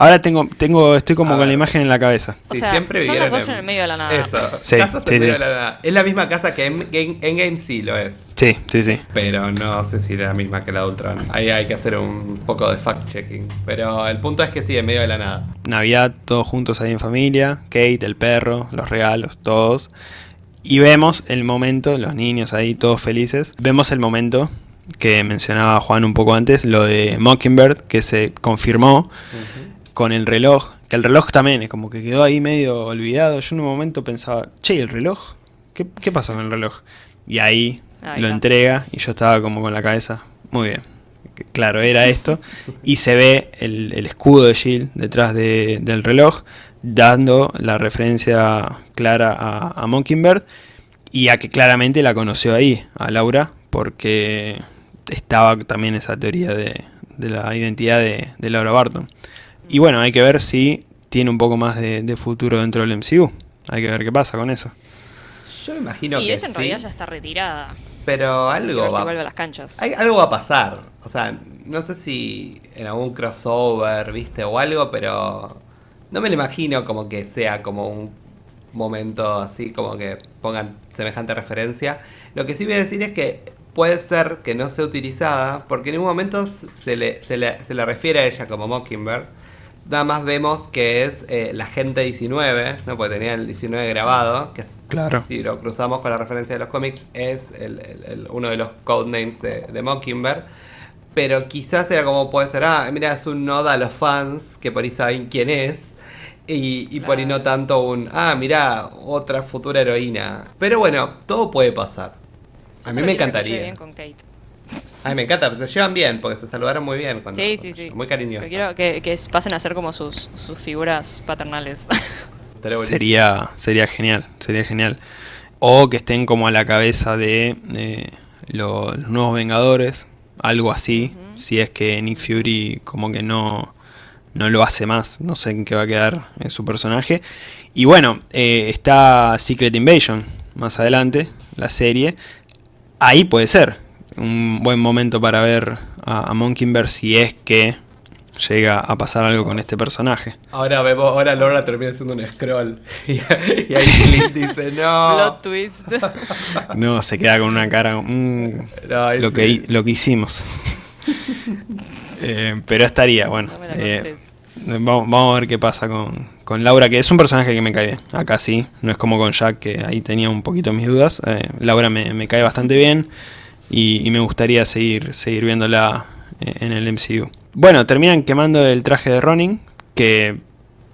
Ahora tengo, tengo, estoy como con la imagen en la cabeza. O Sí, sea, siempre son los dos en el medio de la nada. Eso, Sí, casas sí, en medio sí. de la nada. Es la misma casa que en Game, en Game sí lo es. Sí, sí, sí. Pero no sé si era la misma que la de Ultron. Ahí hay que hacer un poco de fact-checking. Pero el punto es que sí, en medio de la nada. Navidad, todos juntos ahí en familia. Kate, el perro, los regalos, todos. Y vemos el momento, los niños ahí todos felices. Vemos el momento que mencionaba Juan un poco antes, lo de Mockingbird, que se confirmó con el reloj. Que el reloj también es como que quedó ahí medio olvidado. Yo en un momento pensaba, che, ¿y ¿el reloj? ¿Qué, qué pasó con el reloj? Y ahí lo entrega y yo estaba como con la cabeza, muy bien. Claro, era esto. Y se ve el, el escudo de Jill detrás de- del reloj, dando la referencia clara a, a Mockingbird y a que claramente la conoció ahí, a Laura, porque estaba también esa teoría de, de la identidad de, de Laura Barton. Y bueno, hay que ver si tiene un poco más de, de futuro dentro del MCU. Hay que ver qué pasa con eso. Yo me imagino y que ella en sí, realidad ya está retirada. pero algo si va, vuelve a las canchas. hay- algo va a pasar. O sea, no sé si en algún crossover, viste, o algo, pero no me lo imagino como que sea como un momento así, como que pongan semejante referencia. Lo que sí voy a decir es que puede ser que no sea utilizada, porque en ningún momento se le, se le, se le refiere a ella como Mockingbird. Nada más vemos que es eh, la gente 19, ¿no? Porque tenía el 19 grabado, que es Claro. si lo cruzamos con la referencia de los cómics, es el- el- el- uno de los codenames de, de Mockingbird. Pero quizás era como puede ser, ah, mira, es un noda a los fans que por ahí saben quién es. Y, y por ahí no tanto un, ah, mira, otra futura heroína. Pero bueno, todo puede pasar. A mí Solo me quiero que se lleve encantaría. bien con Kate. A mí me encanta, pues se llevan bien, porque se saludaron muy bien. Cuando, Sí, cuando sí, sí. Muy cariñosos. Quiero que, que pasen a ser como sus, sus figuras paternales. Sería, sería genial, sería genial. O que estén como a la cabeza de eh, lo- los nuevos Vengadores, algo así, si es que Nick Fury como que no, no lo hace más, no sé en qué va a quedar eh, su personaje. Y bueno, eh, está Secret Invasion más adelante, la serie. Ahí puede ser un buen momento para ver a, a Mockingbird si es que llega a pasar algo con este personaje. Ahora vemos, ahora Laura termina haciendo un scroll. Y, y ahí Clint dice, no. Plot twist. No, se queda con una cara. mm, No, ahí lo, sí. que, lo que hicimos. Eh, pero estaría, bueno. No eh, vamos, vamos a ver qué pasa con, con Laura, que es un personaje que me cae bien. Acá sí, no es como con Jack, que ahí tenía un poquito mis dudas. Eh, Laura me, me cae bastante bien y, y me gustaría seguir, seguir viéndola en el MCU. Bueno, terminan quemando el traje de Ronin, que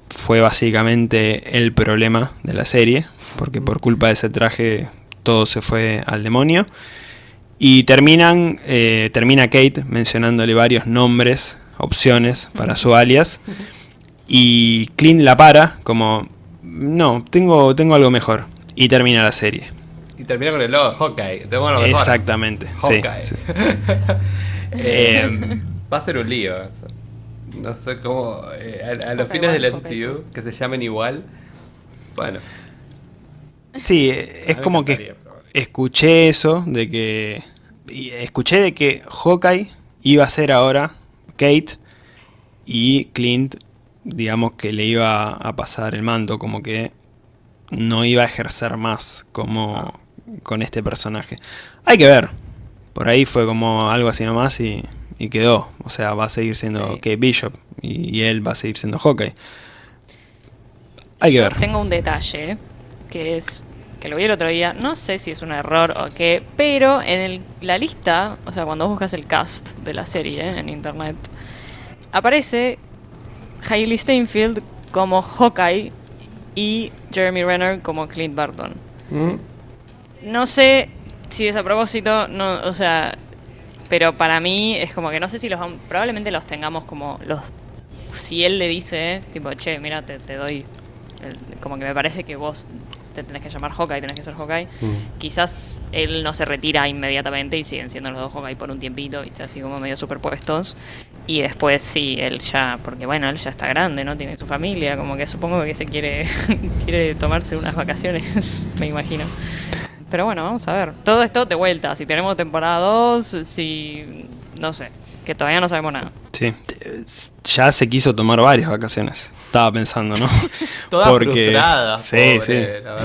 fue básicamente el problema de la serie, porque por culpa de ese traje todo se fue al demonio. Y terminan, eh, termina Kate mencionándole varios nombres, opciones para su alias. Y Clint la para como, no, tengo, tengo algo mejor. Y termina la serie. Y termina con el logo de Hawkeye. Tengo lo mejor. Exactamente. sí, Hawkeye. sí. Eh, va a ser un lío eso. No sé cómo. eh, a, a los Hawkeye fines del MCU, que se llamen igual. Bueno. Sí, es como que escuché eso de que escuché de que Hawkeye iba a ser ahora Kate y Clint digamos que le iba a pasar el mando como que no iba a ejercer más como con este personaje. Hay que ver. Por ahí fue como algo así nomás y, y quedó. O sea va a seguir siendo Sí. Kate Bishop y, y él va a seguir siendo Hawkeye. Hay que ver. Tengo un detalle que es que lo vi el otro día. No sé si es un error o qué, pero en el- la lista, o sea, cuando buscas el cast de la serie en internet, aparece Hailey Steinfeld como Hawkeye y Jeremy Renner como Clint Barton. Mm, No sé si es a propósito, no, o sea, pero para mí es como que no sé si los probablemente los tengamos como los si él le dice, tipo, che, mira, te, te doy el- como que me parece que vos te tenés que llamar Hawkeye, tenés que ser Hawkeye. Mm. Quizás él no se retira inmediatamente y siguen siendo los dos Hawkeye por un tiempito, ¿viste? así como medio superpuestos. Y después sí, él ya, porque bueno, él ya está grande, ¿no? Tiene su familia, como que supongo que se quiere, quiere tomarse unas vacaciones, me imagino. Pero bueno, vamos a ver. Todo esto de vuelta, si tenemos temporada 2, si... no sé, que todavía no sabemos nada. Sí, ya se quiso tomar varias vacaciones. Estaba pensando, ¿no? Toda frustrada, Sí, pobre, sí.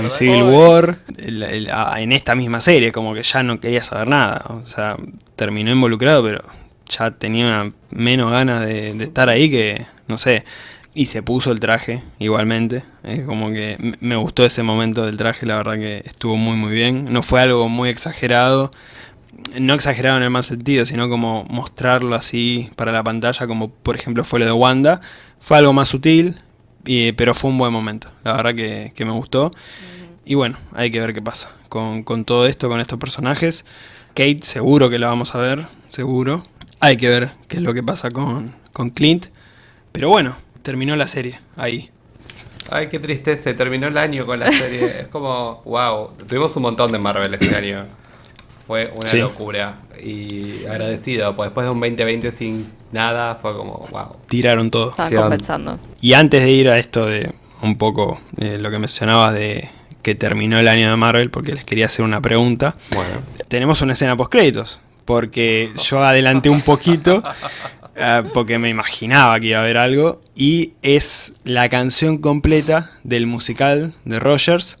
En Civil Pobre. War, el- el- a- en esta misma serie, como que ya no quería saber nada. O sea, terminó involucrado, pero ya tenía menos ganas de, de estar ahí que, no sé. Y se puso el traje igualmente. Es como que me gustó ese momento del traje, la verdad que estuvo muy muy bien. No fue algo muy exagerado. No exagerado en el mal sentido, sino como mostrarlo así para la pantalla, como por ejemplo fue lo de Wanda. Fue algo más sutil, y- pero fue un buen momento. La verdad que, que me gustó. Y bueno, hay que ver qué pasa con, con todo esto, con estos personajes. Kate seguro que la vamos a ver, seguro. Hay que ver qué es lo que pasa con, con Clint. Pero bueno, terminó la serie ahí. Ay, qué tristeza, se terminó el año con la serie. es como, wow, tuvimos un montón de Marvel este año. Fue una Sí. locura. Y agradecido, pues después de un 2020 sin nada, fue como, wow. Tiraron todo. Estaban compensando. Y antes de ir a esto de un poco eh, lo que mencionabas de que terminó el año de Marvel, porque les quería hacer una pregunta. Bueno. tenemos una escena post créditos porque yo adelanté un poquito eh, porque me imaginaba que iba a haber algo y es la canción completa del musical de Rogers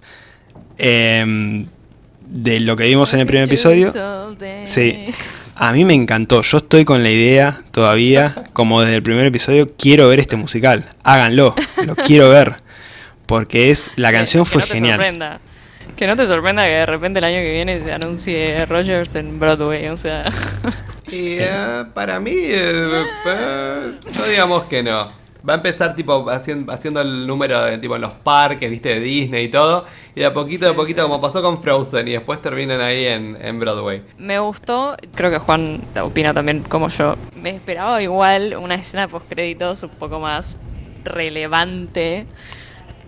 em, de lo que vimos en el primer episodio. Sí. A mí me encantó. Yo estoy con la idea todavía como desde el primer episodio quiero ver este musical. Háganlo. Lo quiero ver. Porque es la canción Que fue no te genial. sorprenda. Que no te sorprenda que de repente el año que viene se anuncie Rogers en Broadway, o sea. Y eh, para mí, eh, eh, no digamos que no. Va a empezar tipo haciendo, haciendo el número de, tipo en los parques, viste, de Disney y todo. Y de a poquito a poquito, como pasó con Frozen, y después terminan ahí en, en Broadway. Me gustó, creo que Juan opina también como yo. Me esperaba igual una escena post créditos un poco más relevante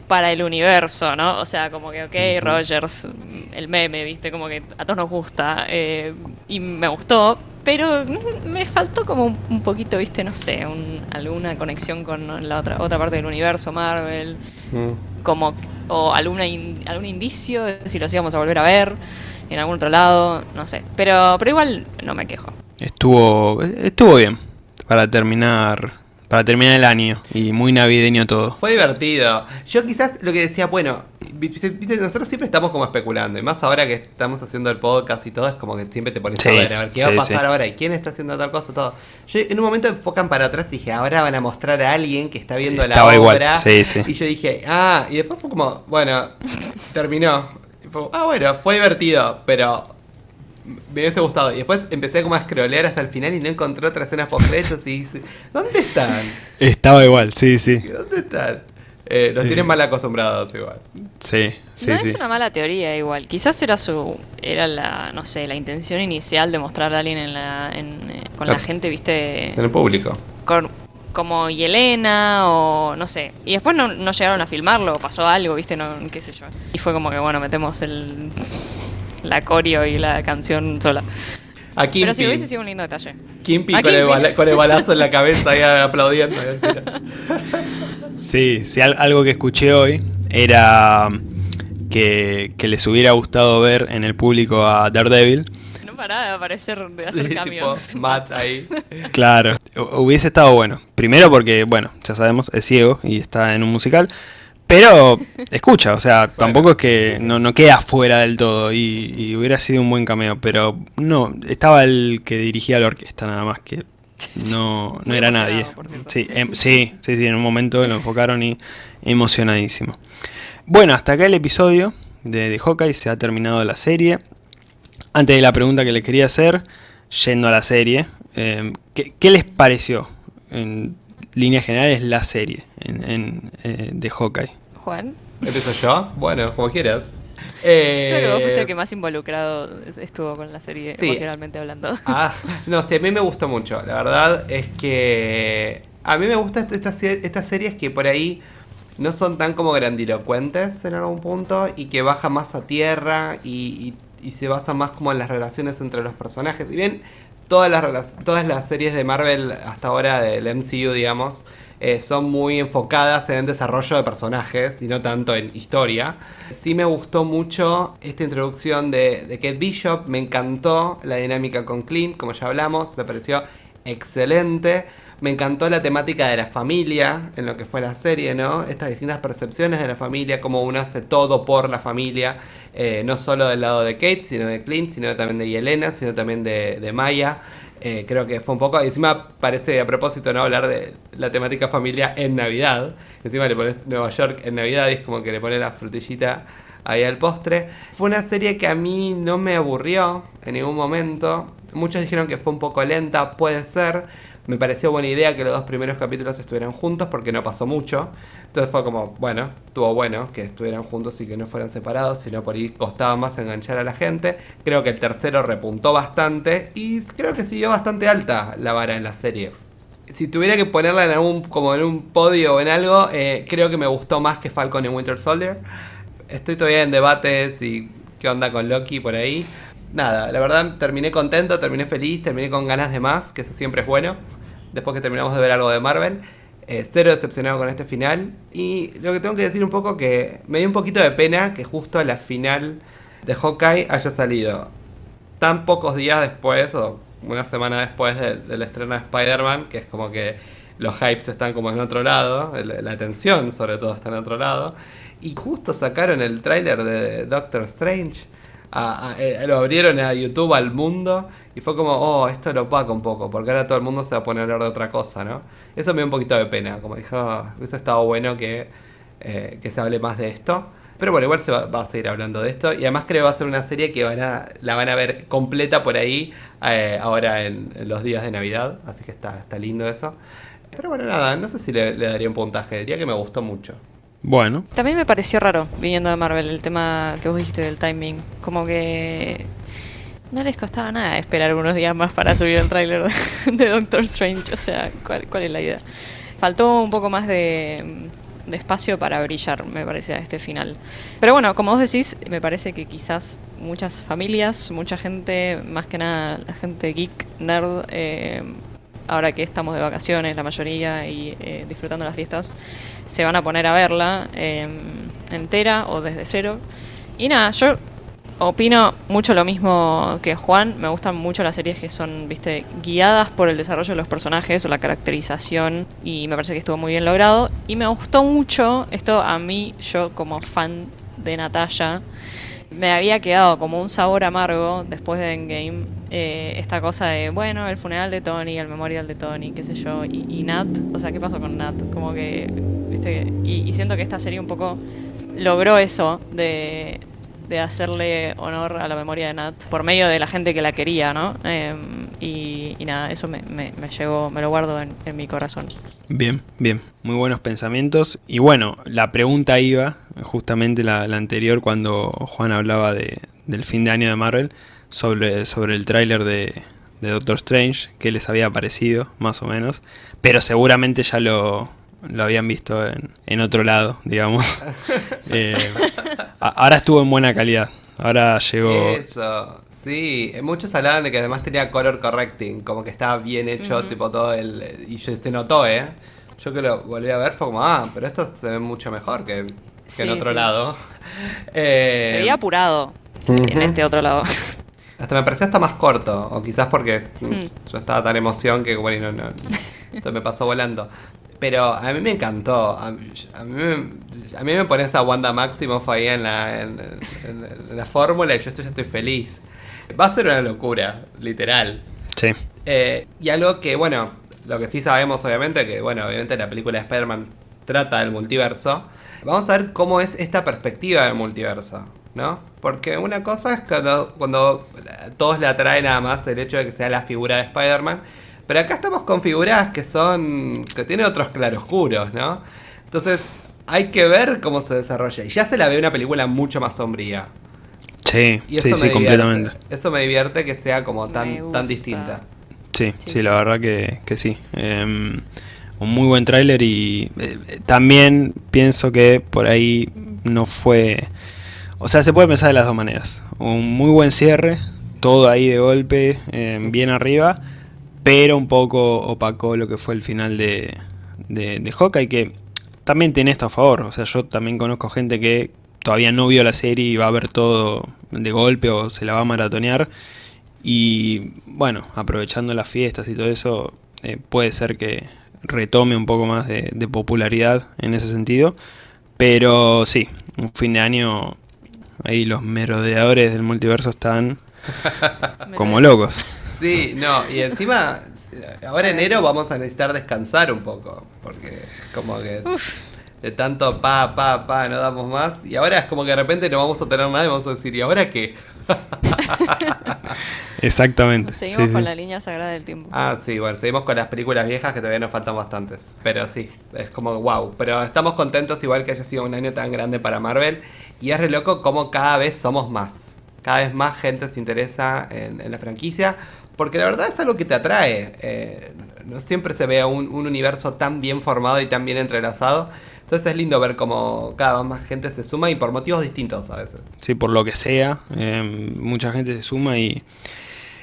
para el universo, ¿no? O sea, como que, ok, Rogers, el meme, ¿viste? Como que a todos nos gusta. eh, y me gustó, pero me faltó como un, poquito, ¿viste? No sé, un- alguna conexión con la otra, otra parte del universo, Marvel. Como, o alguna in- algún indicio de si los íbamos a volver a ver en algún otro lado, no sé. Pero, pero igual no me quejo. Estuvo, estuvo bien para terminar, para terminar el año y muy navideño todo. Fue divertido. Yo quizás lo que decía, bueno, viste, viste, nosotros siempre estamos como especulando. Y más ahora que estamos haciendo el podcast y todo, es como que siempre te pones Sí, a ver, a ver qué va a pasar sí. ahora y quién está haciendo tal cosa, todo. Yo en un momento enfocan para atrás y dije, ahora van a mostrar a alguien que está viendo Estaba la igual, obra. sí. Y yo dije, ah, y después fue como, bueno, terminó. Fue, ah, bueno, fue divertido, pero me hubiese gustado. Y después empecé como a scrollear hasta el final y no encontré otras escenas post y dije, ¿dónde están? Estaba igual, sí, sí. ¿Dónde están? Eh, los tienen mal acostumbrados igual. Sí, sí, no sí. es una mala teoría igual. Quizás era su era la no sé la intención inicial de mostrar a alguien en la, en, eh, con la gente, viste, En el público. con, como Yelena o no sé. Y después no, no llegaron a filmarlo, o pasó algo, viste, no qué sé yo. Y fue como que bueno metemos el la coreo y la canción sola. A Pero sí hubiese sido un lindo detalle. Kimpi con, el bala- con el balazo en la cabeza ahí aplaudiendo. Sí, sí, al- algo que escuché hoy era que, que les hubiera gustado ver en el público a Daredevil. No paraba de aparecer, de hacer Sí, tipo, cambios. Matt ahí. Claro, hu- hubiese estado bueno. Primero porque, bueno, ya sabemos, es ciego y está en un musical. Pero escucha, o sea, tampoco es que no, no queda fuera del todo y, y hubiera sido un buen cameo. Pero no, estaba el que dirigía la orquesta nada más que no, no era nadie. Sí, em- sí, sí, sí, en un momento lo enfocaron y emocionadísimo. Bueno, hasta acá el episodio de, de Hawkeye, se ha terminado la serie. Antes de la pregunta que le quería hacer, yendo a la serie, eh, ¿qué, qué les pareció en líneas generales la serie en, en, eh, de Hawkeye? Juan, ¿Empiezo yo? Bueno, como quieras. Eh, creo que vos fuiste el que más involucrado estuvo con la serie Sí. emocionalmente hablando. Ah, no sé, a mí me gustó mucho. La verdad es que a mí me gustan estas, estas series que por ahí no son tan como grandilocuentes en algún punto y que baja más a tierra y, y, y se basa más como en las relaciones entre los personajes. Y bien, todas las, todas las series de Marvel hasta ahora del MCU, digamos, eh, son muy enfocadas en el desarrollo de personajes y no tanto en historia. Sí me gustó mucho esta introducción de, de Kate Bishop, me encantó la dinámica con Clint, como ya hablamos, me pareció excelente. Me encantó la temática de la familia en lo que fue la serie, ¿no? Estas distintas percepciones de la familia, cómo uno hace todo por la familia, eh, no solo del lado de Kate, sino de Clint, sino también de Yelena, sino también de, de Maya. Eh, creo que fue un poco. Encima parece a propósito no hablar de la temática familia en Navidad. Encima le pones Nueva York en Navidad y es como que le pones la frutillita ahí al postre. Fue una serie que a mí no me aburrió en ningún momento. Muchos dijeron que fue un poco lenta, puede ser me pareció buena idea que los dos primeros capítulos estuvieran juntos porque no pasó mucho. Entonces fue como, bueno, estuvo bueno que estuvieran juntos y que no fueran separados, sino por ahí costaba más enganchar a la gente. Creo que el tercero repuntó bastante y creo que siguió bastante alta la vara en la serie. Si tuviera que ponerla en algún, como en un podio o en algo, eh, creo que me gustó más que Falcon en Winter Soldier. Estoy todavía en debates y qué onda con Loki por ahí nada, la verdad terminé contento, terminé feliz, terminé con ganas de más, que eso siempre es bueno. Después que terminamos de ver algo de Marvel. Eh, cero decepcionado con este final. Y lo que tengo que decir un poco que me dio un poquito de pena que justo la final de Hawkeye haya salido tan pocos días después o una semana después del estreno de Spider-Man, que es como que los hypes están como en otro lado, la atención sobre todo está en otro lado. Y justo sacaron el tráiler de Doctor Strange eh, lo abrieron a YouTube al mundo y fue como, oh, esto lo opaca un poco, porque ahora todo el mundo se va a poner a hablar de otra cosa, ¿no? Eso me dio un poquito de pena, como dijo, oh, hubiese estado bueno que, eh, que se hable más de esto. Pero bueno, igual se va, a seguir hablando de esto. Y además creo que va a ser una serie que van a, la van a ver completa por ahí eh, ahora en, los días de Navidad. Así que está, está lindo eso. Pero bueno, nada, no sé si le, le daría un puntaje. Diría que me gustó mucho. Bueno. También me pareció raro, viniendo de Marvel, el tema que vos dijiste del timing. Como que no les costaba nada esperar unos días más para subir el tráiler de Doctor Strange. O sea, ¿cuál, ¿cuál, es la idea? Faltó un poco más de, de espacio para brillar, me parece, a este final. Pero bueno, como vos decís, me parece que quizás muchas familias, mucha gente, más que nada la gente geek, nerd, eh, ahora que estamos de vacaciones, la mayoría, y eh, disfrutando las fiestas, se van a poner a verla eh, entera o desde cero. Y nada, yo opino mucho lo mismo que Juan. Me gustan mucho las series que son, viste, guiadas por el desarrollo de los personajes o la caracterización. Y me parece que estuvo muy bien logrado. Y me gustó mucho, esto a mí, yo como fan de Natalia, me había quedado como un sabor amargo después de Endgame. Eh, esta cosa de, bueno, el funeral de Tony, el memorial de Tony, qué sé yo, y, Nat, o sea, ¿qué pasó con Nat? Como que, viste, y, y siento que esta serie un poco logró eso de, de hacerle honor a la memoria de Nat por medio de la gente que la quería, ¿no? Eh, y, y, nada, eso me, me, me, llegó, me lo guardo en, en, mi corazón. Bien, bien, muy buenos pensamientos. Y bueno, la pregunta iba, justamente la, la anterior, cuando Juan hablaba de, del fin de año de Marvel, sobre, sobre el tráiler de, de Doctor Strange, que les había parecido, más o menos. Pero seguramente ya lo, lo habían visto en, en otro lado, digamos. eh, ahora estuvo en buena calidad. Ahora llegó. Eso, sí. Muchos hablaban de que además tenía color correcting, como que estaba bien hecho, uh -huh. tipo todo el. Y se notó, ¿eh? Yo que lo volví a ver fue como, ah, pero esto se ve mucho mejor que, que sí, en otro sí. lado. Eh, se veía apurado uh -huh. en este otro lado. Hasta me pareció hasta más corto, o quizás porque mm. yo estaba tan emoción que, bueno, no, no, esto me pasó volando. Pero a mí me encantó. A mí, a mí, me, a mí me pones a Wanda Maximoff ahí en la, en, en, en la fórmula y yo estoy, ya estoy feliz. Va a ser una locura, literal. Sí. Eh, y algo que, bueno, lo que sí sabemos, obviamente, que, bueno, obviamente la película de Spider-Man trata del multiverso. Vamos a ver cómo es esta perspectiva del multiverso, ¿no? Porque una cosa es cuando, cuando todos le atraen nada más el hecho de que sea la figura de Spider-Man pero acá estamos configuradas que son. que tienen otros claroscuros, ¿no? Entonces, hay que ver cómo se desarrolla. Y ya se la ve una película mucho más sombría. Sí, sí, sí, completamente. Eso me divierte que sea como tan, tan distinta. Sí, sí, sí, la verdad que, que sí. Eh, un muy buen tráiler y eh, también pienso que por ahí no fue... O sea, se puede pensar de las dos maneras. Un muy buen cierre, todo ahí de golpe, eh, bien arriba, pero un poco opacó lo que fue el final de, de, de Hawkeye, que también tiene esto a favor. O sea, yo también conozco gente que todavía no vio la serie y va a ver todo de golpe o se la va a maratonear. Y bueno, aprovechando las fiestas y todo eso, eh, puede ser que retome un poco más de, de, popularidad en ese sentido. Pero sí, un fin de año, ahí los merodeadores del multiverso están como locos. Sí, no, y encima, ahora enero vamos a necesitar descansar un poco, porque como que... Uf de tanto pa, pa, pa, no damos más. Y ahora es como que de repente no vamos a tener nada y vamos a decir, ¿y ahora qué? Exactamente. Seguimos con la línea sagrada del tiempo. Ah, sí, bueno, seguimos con las películas viejas que todavía nos faltan bastantes. Pero sí, es como wow. Pero estamos contentos igual que haya sido un año tan grande para Marvel. Y es re loco como cada vez somos más. Cada vez más gente se interesa en, en la franquicia. Porque la verdad es algo que te atrae. Eh, no siempre se ve un, un universo tan bien formado y tan bien entrelazado. Entonces es lindo ver cómo cada vez más gente se suma y por motivos distintos a veces. Sí, por lo que sea, eh, mucha gente se suma y,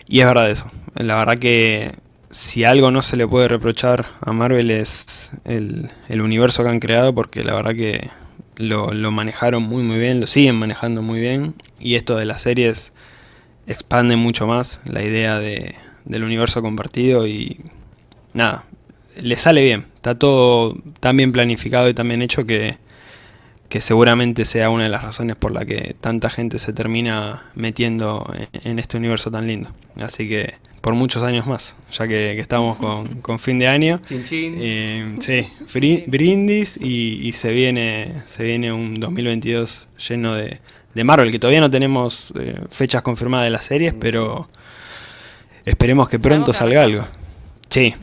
es verdad eso. La verdad que si algo no se le puede reprochar a Marvel es el, universo que han creado porque la verdad que lo, lo, manejaron muy muy bien, lo siguen manejando muy bien y esto de las series expande mucho más la idea de, del universo compartido y nada, le sale bien. Está todo tan bien planificado y tan bien hecho que, que seguramente sea una de las razones por la que tanta gente se termina metiendo en, en este universo tan lindo. Así que por muchos años más, ya que, que estamos con, con, fin de año. Chin, chin. Eh, sí, brindis y, y, se viene se viene un 2022 lleno de, de Marvel, que todavía no tenemos eh, fechas confirmadas de las series, pero esperemos que pronto salga algo. Sí,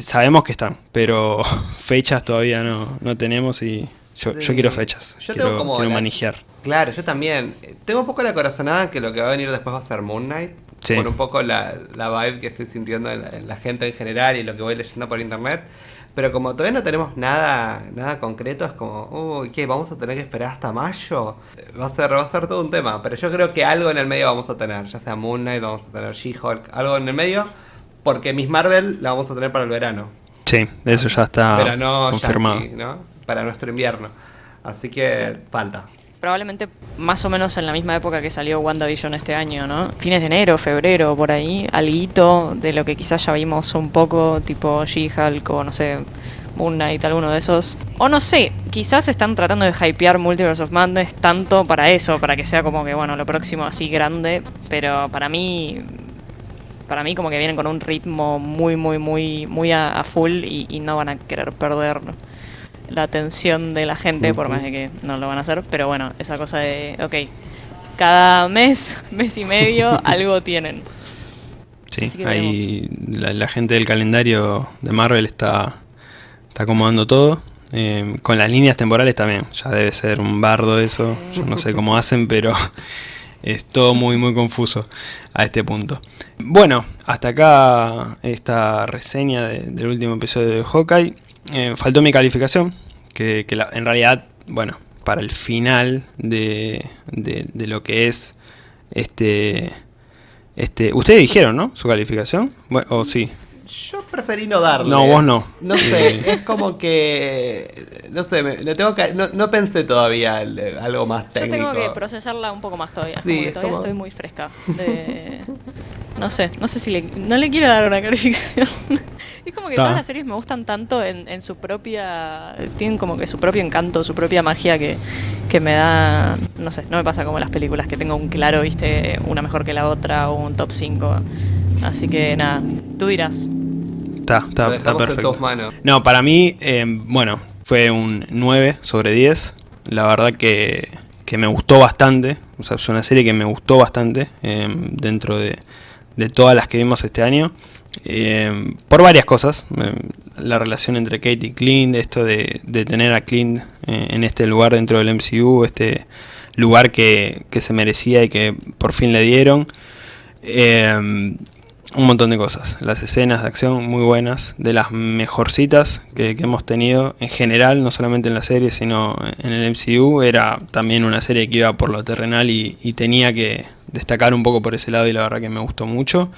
sabemos que están, pero fechas todavía no, no tenemos y yo, sí. yo quiero fechas. Yo quiero, tengo como quiero la, manejar. Claro, yo también. Tengo un poco la corazonada que lo que va a venir después va a ser Moon Knight. Sí. Por un poco la, la vibe que estoy sintiendo en la, en la, gente en general y lo que voy leyendo por internet. Pero como todavía no tenemos nada, nada concreto, es como, uy, ¿qué? ¿Vamos a tener que esperar hasta mayo? Va a, ser, va a ser todo un tema. Pero yo creo que algo en el medio vamos a tener. Ya sea Moon Knight, vamos a tener She-Hulk, algo en el medio porque Miss Marvel la vamos a tener para el verano. Sí, eso ya está Pero no confirmado. Yankee, ¿no? Para nuestro invierno. Así que falta. Probablemente más o menos en la misma época que salió WandaVision este año, ¿no? Fines de enero, febrero, por ahí. Alguito de lo que quizás ya vimos un poco, tipo She-Hulk o no sé, Moon Knight, alguno de esos. O no sé, quizás están tratando de hypear Multiverse of Madness tanto para eso, para que sea como que, bueno, lo próximo así grande. Pero para mí, para mí como que vienen con un ritmo muy, muy, muy, muy a, a full y, y, no van a querer perder la atención de la gente, uh -huh. por más de que no lo van a hacer. Pero bueno, esa cosa de, ok, cada mes, mes y medio, algo tienen. Sí, ahí la, la, gente del calendario de Marvel está, está acomodando todo. Eh, con las líneas temporales también, ya debe ser un bardo eso, yo no sé cómo hacen, pero es todo muy muy confuso a este punto. Bueno, hasta acá esta reseña de, del último episodio de Hawkeye. Eh, faltó mi calificación, que, que la, en realidad, bueno, para el final de, de, de, lo que es este... este Ustedes dijeron, ¿no? Su calificación. Bueno, ¿O sí? Yo preferí no darle. No, vos no. No sé, es como que. No sé, me, me tengo que, no, no, pensé todavía el, algo más técnico. Yo tengo que procesarla un poco más todavía. Sí, como todavía como... estoy muy fresca. De... no sé, no sé si le, no le quiero dar una calificación. es como que Ta. todas las series me gustan tanto en, en, su propia. Tienen como que su propio encanto, su propia magia que, que me da. No sé, no me pasa como las películas que tengo un claro, viste, una mejor que la otra o un top 5. Así que nada, tú dirás. Está, está, está perfecto. No, para mí, eh, bueno, fue un 9 sobre 10. La verdad que, que, me gustó bastante. O sea, es una serie que me gustó bastante eh, dentro de, de, todas las que vimos este año. Eh, por varias cosas. la relación entre Kate y Clint, esto de, de tener a Clint en este lugar dentro del MCU, este lugar que, que, se merecía y que por fin le dieron. Un montón de cosas. Las escenas de acción muy buenas, de las mejorcitas que, que, hemos tenido en general, no solamente en la serie, sino en el MCU. Era también una serie que iba por lo terrenal y, tenía que destacar un poco por ese lado y la verdad que me gustó mucho.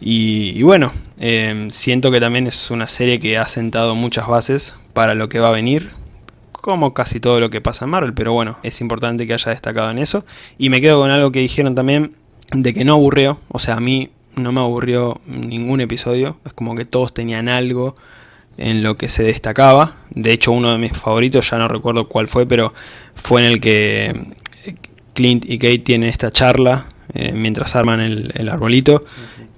Y, bueno, eh, siento que también es una serie que ha sentado muchas bases para lo que va a venir, como casi todo lo que pasa en Marvel, pero bueno, es importante que haya destacado en eso. Y me quedo con algo que dijeron también de que no aburrió, o sea, a mí no me aburrió ningún episodio, es como que todos tenían algo en lo que se destacaba. De hecho, uno de mis favoritos, ya no recuerdo cuál fue, pero fue en el que Clint y Kate tienen esta charla eh, mientras arman el, el arbolito,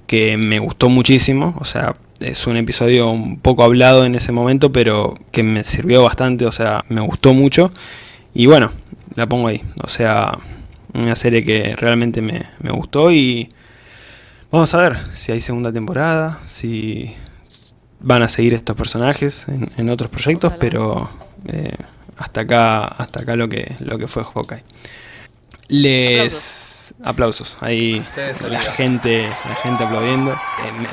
que me gustó muchísimo, o sea, es un episodio un poco hablado en ese momento, pero que me sirvió bastante, o sea, me gustó mucho. Y bueno, la pongo ahí, o sea, una serie que realmente me, me gustó y vamos a ver si hay segunda temporada, si van a seguir estos personajes en, en otros proyectos, Ojalá. pero eh, hasta acá hasta acá lo que lo que fue Hawkeye. Les aplausos, ahí la gente la gente aplaudiendo. Eh,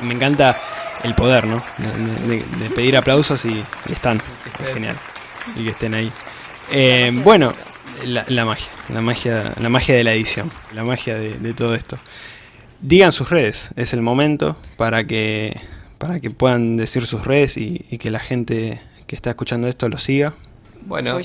me, me encanta el poder, ¿no? De, de- de pedir aplausos y, y están, es genial. Y que estén ahí. Eh, bueno, la, la magia, la magia, la magia de la edición, la magia de, de todo esto. Digan sus redes, es el momento para que para que puedan decir sus redes y, y que la gente que está escuchando esto lo siga. Bueno,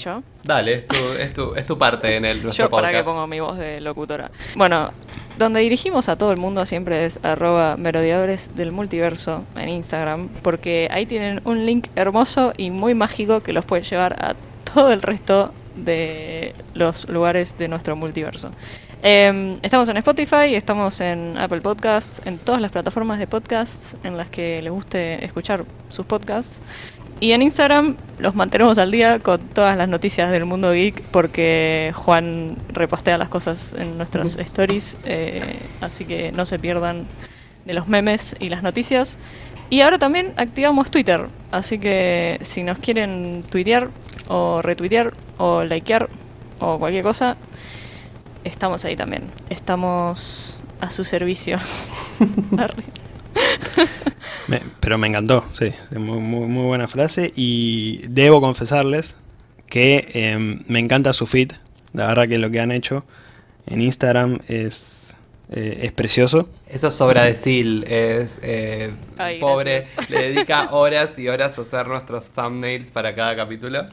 dale, es tu, es, tu, es tu parte en el nuestro Yo para que podcast. pongo mi voz de locutora. Bueno, donde dirigimos a todo el mundo siempre es arroba merodeadores del multiverso en Instagram, porque ahí tienen un link hermoso y muy mágico que los puede llevar a todo el resto de los lugares de nuestro multiverso. Eh, estamos en Spotify, estamos en Apple Podcasts, en todas las plataformas de podcasts en las que les guste escuchar sus podcasts. Y en Instagram los mantenemos al día con todas las noticias del mundo geek porque Juan repostea las cosas en nuestras stories, eh, así que no se pierdan de los memes y las noticias. Y ahora también activamos Twitter, así que si nos quieren tuitear o retuitear o likear o cualquier cosa, estamos ahí también. Estamos a su servicio. Me- pero me encantó, sí, muy, muy, muy buena frase. Y debo confesarles que eh, me encanta su feed. La verdad que lo que han hecho en Instagram es, eh, es precioso. Eso es obra de Sil, es eh, Ay, pobre, le dedica horas y horas a hacer nuestros thumbnails para cada capítulo.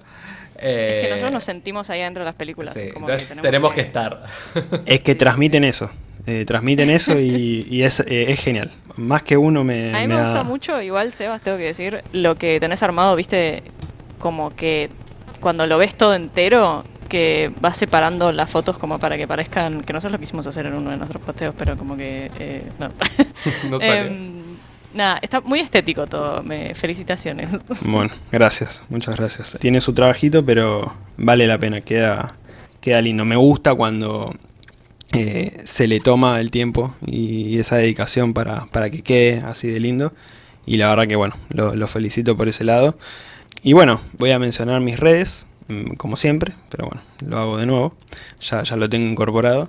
Es que Eh, nosotros nos sentimos ahí adentro de las películas. sí, como entonces que tenemos, que... estar. Es que Sí, transmiten eso. eh, transmiten eso y, y es, eh, es genial. Más que uno me, A mí me gusta mucho, igual, Sebas, tengo que decir, lo que tenés armado, viste, como que cuando lo ves todo entero, que vas separando las fotos como para que parezcan, que nosotros lo quisimos hacer en uno de nuestros posteos, pero como que... eh, no. No. Em, nada, está muy estético todo, me felicitaciones. Bueno, gracias, muchas gracias. Tiene su trabajito, pero vale la pena, queda, queda lindo. Me gusta cuando eh, se le toma el tiempo y esa dedicación para, para que quede así de lindo. Y la verdad que bueno, lo, felicito por ese lado. Y bueno, voy a mencionar mis redes, como siempre, pero bueno, lo hago de nuevo. Ya, ya lo tengo incorporado.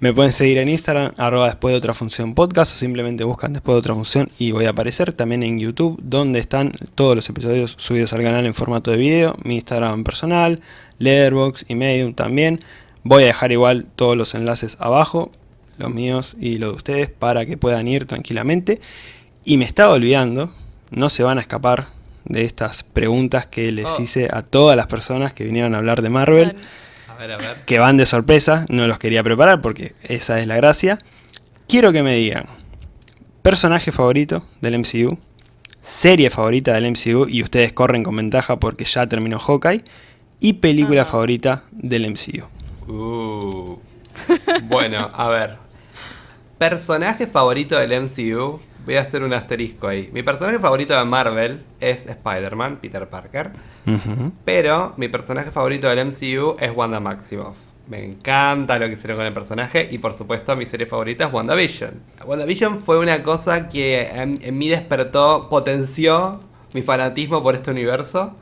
Me pueden seguir en Instagram, arroba después de otra función podcast, o simplemente buscan después de otra función y voy a aparecer también en YouTube, donde están todos los episodios subidos al canal en formato de video, mi Instagram personal, Letterboxd y Medium también. Voy a dejar igual todos los enlaces abajo, los míos y los de ustedes, para que puedan ir tranquilamente. Y me estaba olvidando, no se van a escapar de estas preguntas que les Oh. hice a todas las personas que vinieron a hablar de Marvel A ver, a ver. que van de sorpresa, no los quería preparar porque esa es la gracia. Quiero que me digan personaje favorito del MCU, serie favorita del MCU y ustedes corren con ventaja porque ya terminó Hawkeye y película favorita del MCU. Uh. Bueno, a ver. Personaje favorito del MCU. Voy a hacer un asterisco ahí. Mi personaje favorito de Marvel es Spider-Man, Peter Parker. Pero mi personaje favorito del MCU es Wanda Maximoff. Me encanta lo que hicieron con el personaje y por supuesto mi serie favorita es WandaVision. WandaVision fue una cosa que en, en mí despertó, potenció mi fanatismo por este universo.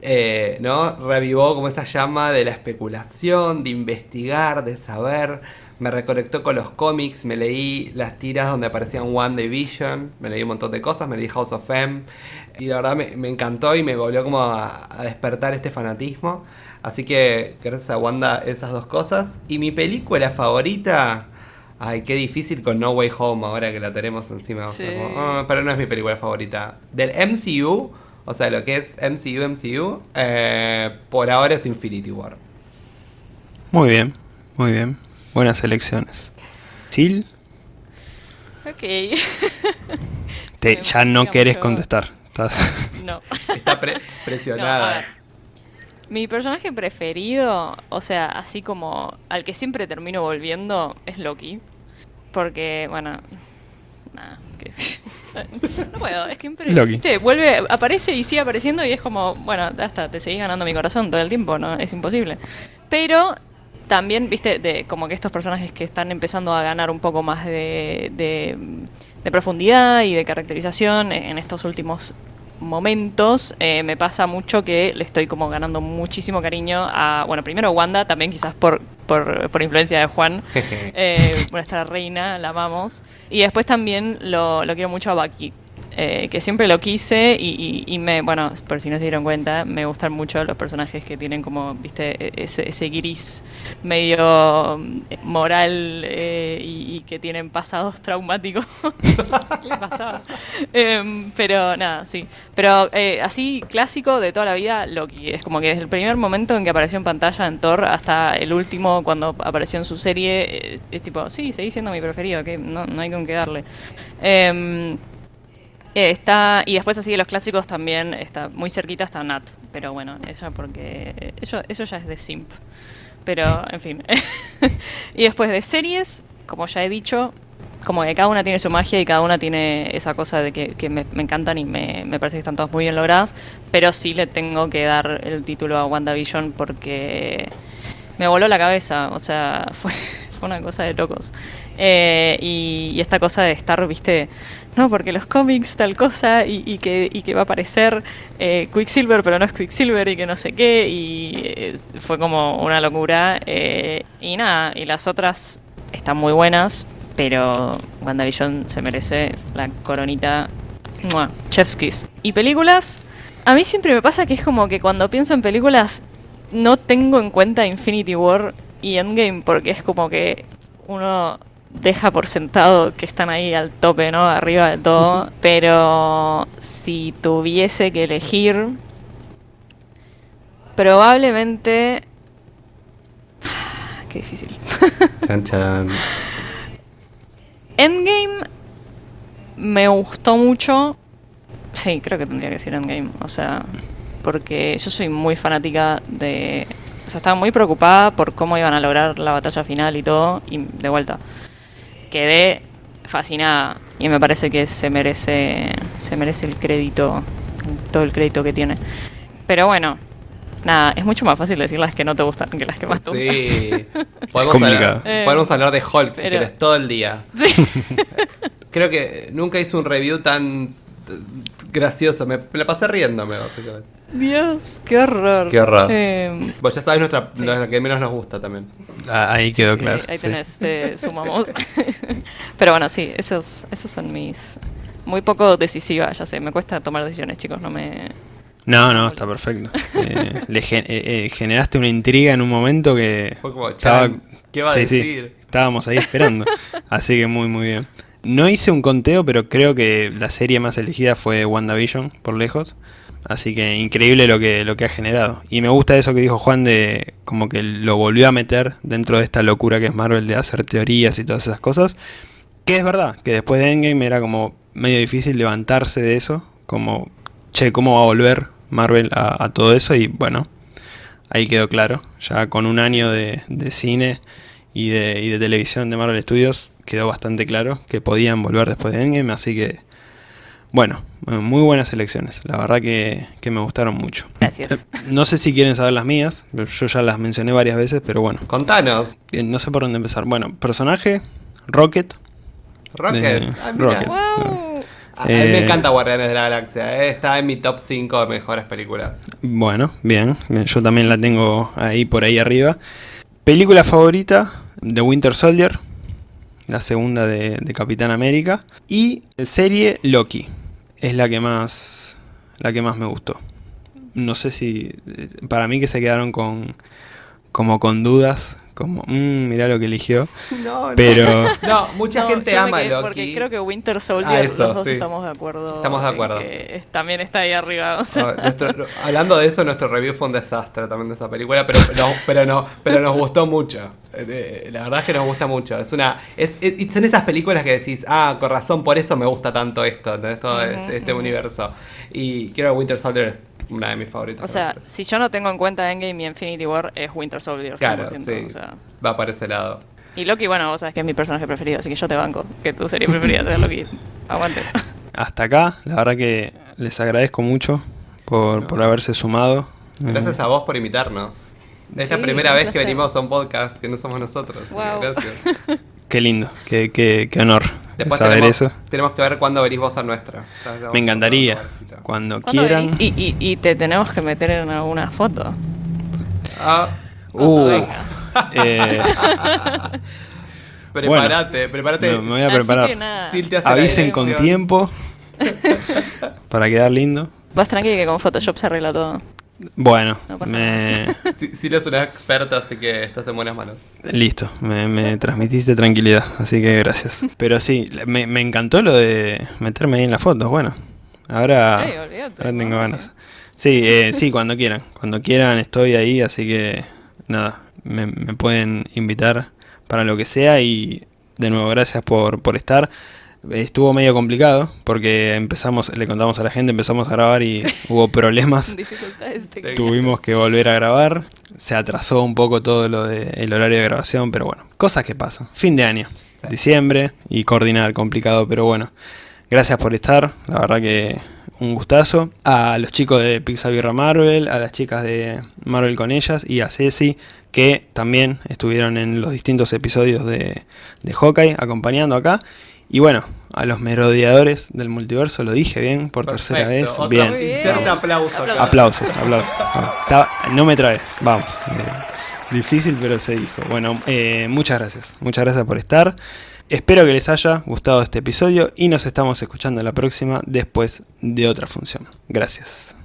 Eh, ¿no? Revivó como esa llama de la especulación, de investigar, de saber. Me reconectó con los cómics, me leí las tiras donde aparecían One Division, me leí un montón de cosas, me leí House of M, y la verdad me, me encantó y me volvió como a, a despertar este fanatismo. Así que gracias a Wanda esas dos cosas. Y mi película favorita... Ay, qué difícil con No Way Home ahora que la tenemos encima. Sí. como, ah, pero no es mi película favorita. Del MCU, o sea, lo que es MCU, MCU, eh, por ahora es Infinity War. Muy bien, muy bien. Buenas elecciones. Sil, Ok. te, ya no querés mucho. contestar. Estás... no. Está pre- presionada. Mi personaje preferido, o sea, así como al que siempre termino volviendo, es Loki. Porque, bueno. Nada, que. No puedo, es que siempre. Loki. vuelve, aparece y sigue apareciendo y es como, bueno, ya está, te seguís ganando mi corazón todo el tiempo, ¿no? Es imposible. Pero también, viste, de como que estos personajes que están empezando a ganar un poco más de, de, de profundidad y de caracterización en estos últimos momentos, eh, me pasa mucho que le estoy como ganando muchísimo cariño a, bueno, primero Wanda, también quizás por, por, por influencia de Juan, eh, nuestra reina, la amamos. Y después también lo, lo quiero mucho a Bucky, eh, que siempre lo quise y, me, bueno, por si no se dieron cuenta, me gustan mucho los personajes que tienen como, viste, e- ese, gris medio mm, moral eh, y, que tienen pasados traumáticos. ¿Qué le pasaba? Em, pero nada, sí. Pero eh, así clásico de toda la vida, Loki. Es como que desde el primer momento en que apareció en pantalla en Thor hasta el último cuando apareció en su serie, es tipo, sí, seguí siendo mi preferido, que no, no hay con qué darle. Eh, está, y después así de los clásicos también está muy cerquita está Nat, pero bueno, ella porque eso, eso ya es de simp. Pero, en fin. y después de series, como ya he dicho, como que cada una tiene su magia y cada una tiene esa cosa de que, me encantan y me, me parece que están todas muy bien logradas, pero sí le tengo que dar el título a WandaVision porque me voló la cabeza, o sea, fue, fue una cosa de locos. Eh, y, y esta cosa de estar, viste, no, porque los cómics tal cosa y, que, va a aparecer eh, Quicksilver, pero no es Quicksilver y que no sé qué, y eh, fue como una locura. eh, y nada, y las otras están muy buenas, pero WandaVision se merece la coronita. ¡Mua! Chef's. Y películas, a mí siempre me pasa que es como que cuando pienso en películas no tengo en cuenta Infinity War y Endgame porque es como que uno deja por sentado que están ahí al tope, ¿no? Arriba de todo. Pero si tuviese que elegir, probablemente... Qué difícil. Chan, chan. Endgame me gustó mucho. Sí, creo que tendría que decir Endgame. O sea, porque yo soy muy fanática de. O sea, estaba muy preocupada por cómo iban a lograr la batalla final y todo. Y de vuelta, quedé fascinada. Y me parece que se merece. Se merece el crédito. Todo el crédito que tiene. Pero bueno. Nada, es mucho más fácil decir las que no te gustan que las que más te gustan. Sí. Podemos complicado. hablar, Eh, podemos hablar de Hulk si pero- quieres todo el día. Sí. Creo que nunca hice un review tan gracioso. Me, me la pasé riéndome, básicamente. Dios, qué horror. Qué horror. Em, Vos ya sabes nuestra, Sí. lo que menos nos gusta también. Ah, Ahí quedó Sí, claro. ahí sí. tenés, te sumamos. Pero bueno, sí, esos, esos son mis. Muy poco decisiva, ya sé, me cuesta tomar decisiones, chicos, no me. No, no, está perfecto. Eh, le gen- eh, eh, generaste una intriga en un momento que Fue como, estaba, ¿qué va a sí, sí, decir? estábamos ahí esperando. Así que muy, muy bien. No hice un conteo, pero creo que la serie más elegida fue WandaVision, por lejos. Así que increíble lo que, lo que ha generado. Y me gusta eso que dijo Juan de como que lo volvió a meter dentro de esta locura que es Marvel de hacer teorías y todas esas cosas. Que es verdad, que después de Endgame era como medio difícil levantarse de eso. Como, che, ¿cómo va a volver Marvel a, todo eso? Y bueno, ahí quedó claro. Ya con un año de, de cine y de, y de televisión de Marvel Studios quedó bastante claro que podían volver después de Endgame. Así que, bueno, muy buenas elecciones. La verdad que, que me gustaron mucho. Gracias. No sé si quieren saber las mías, yo ya las mencioné varias veces, pero bueno, Contanos. eh, no sé por dónde empezar. Bueno, personaje, Rocket. Rocket. De- Ah, mira. Rocket. ¡Wow! A a mí me Eh, encanta Guardianes de la Galaxia. eh, Está en mi top 5 de mejores películas. Bueno, bien, bien, yo también la tengo ahí por ahí arriba. película favorita, The Winter Soldier, la segunda de, de Capitán América. Y serie Loki, es la que más, la que más me gustó. No sé si, para mí que se quedaron con, como con dudas, como, mmm, mirá lo que eligió. No, no. Pero, No, mucha No, gente yo ama Loki. Porque creo que Winter Ah, Soldier, eso, los dos sí. estamos de acuerdo. Estamos de acuerdo. que también está ahí arriba. o sea. No, nuestro- hablando de eso, nuestro review fue un desastre también de esa película, pero, no, pero, no, pero nos gustó mucho. Eh, eh, La verdad es que nos gusta mucho. Es una, es, es- son esas películas que decís, ah, con razón, por eso me gusta tanto esto, todo este, este universo. Y quiero que Winter Soldier una de mis favoritas. O sea, si yo no tengo en cuenta Endgame y Infinity War, es Winter Soldier. 100%, claro, sí, o sea. va para ese lado. Y Loki, bueno, vos sabés que es mi personaje preferido, así que yo te banco. Que tu serie preferida sea Loki. Aguante. hasta acá, la verdad que les agradezco mucho por, por haberse sumado. Gracias a vos por invitarnos. Es la primera vez que venimos a un podcast que no somos nosotros. Wow. Gracias. Qué lindo, qué, qué, qué honor Después saber tenemos, eso. tenemos que ver cuándo venís vos a nuestra. Me encantaría, cuando ¿Cuándo quieran. Y, y, y te tenemos que meter en alguna foto. Ah, Uh, eh, prepárate, prepárate. no, me voy a preparar. Avisen con tiempo para quedar lindo. Vas tranqui que con Photoshop se arregla todo. Bueno, No me, Si- Sil es una experta, así que estás en buenas manos. listo, me, me transmitiste tranquilidad, así que gracias. Pero sí, me, me encantó lo de meterme ahí en las fotos, bueno. Ahora, tengo ganas. Sí, eh, sí, cuando quieran. Cuando quieran estoy ahí, así que nada, me, me pueden invitar para lo que sea y de nuevo gracias por, por estar. Estuvo medio complicado porque empezamos, le contamos a la gente, empezamos a grabar y hubo problemas. Tuvimos que volver a grabar. Se atrasó un poco todo lo del horario de grabación, pero bueno, cosas que pasan. Fin de año, diciembre y coordinar complicado, pero bueno. Gracias por estar, la verdad que un gustazo. A los chicos de Pixabirra Marvel, a las chicas de Marvel con ellas y a Ceci, que también estuvieron en los distintos episodios de, de Hawkeye acompañando acá. Y bueno, a los merodeadores del multiverso, lo dije bien por tercera vez. Bien. Aplauso. Aplausos. Aplausos. Estaba- no me trae, vamos. Eh, Difícil, pero se dijo. Bueno, eh, muchas gracias. Muchas gracias por estar. Espero que les haya gustado este episodio y nos estamos escuchando la próxima después de otra función. Gracias.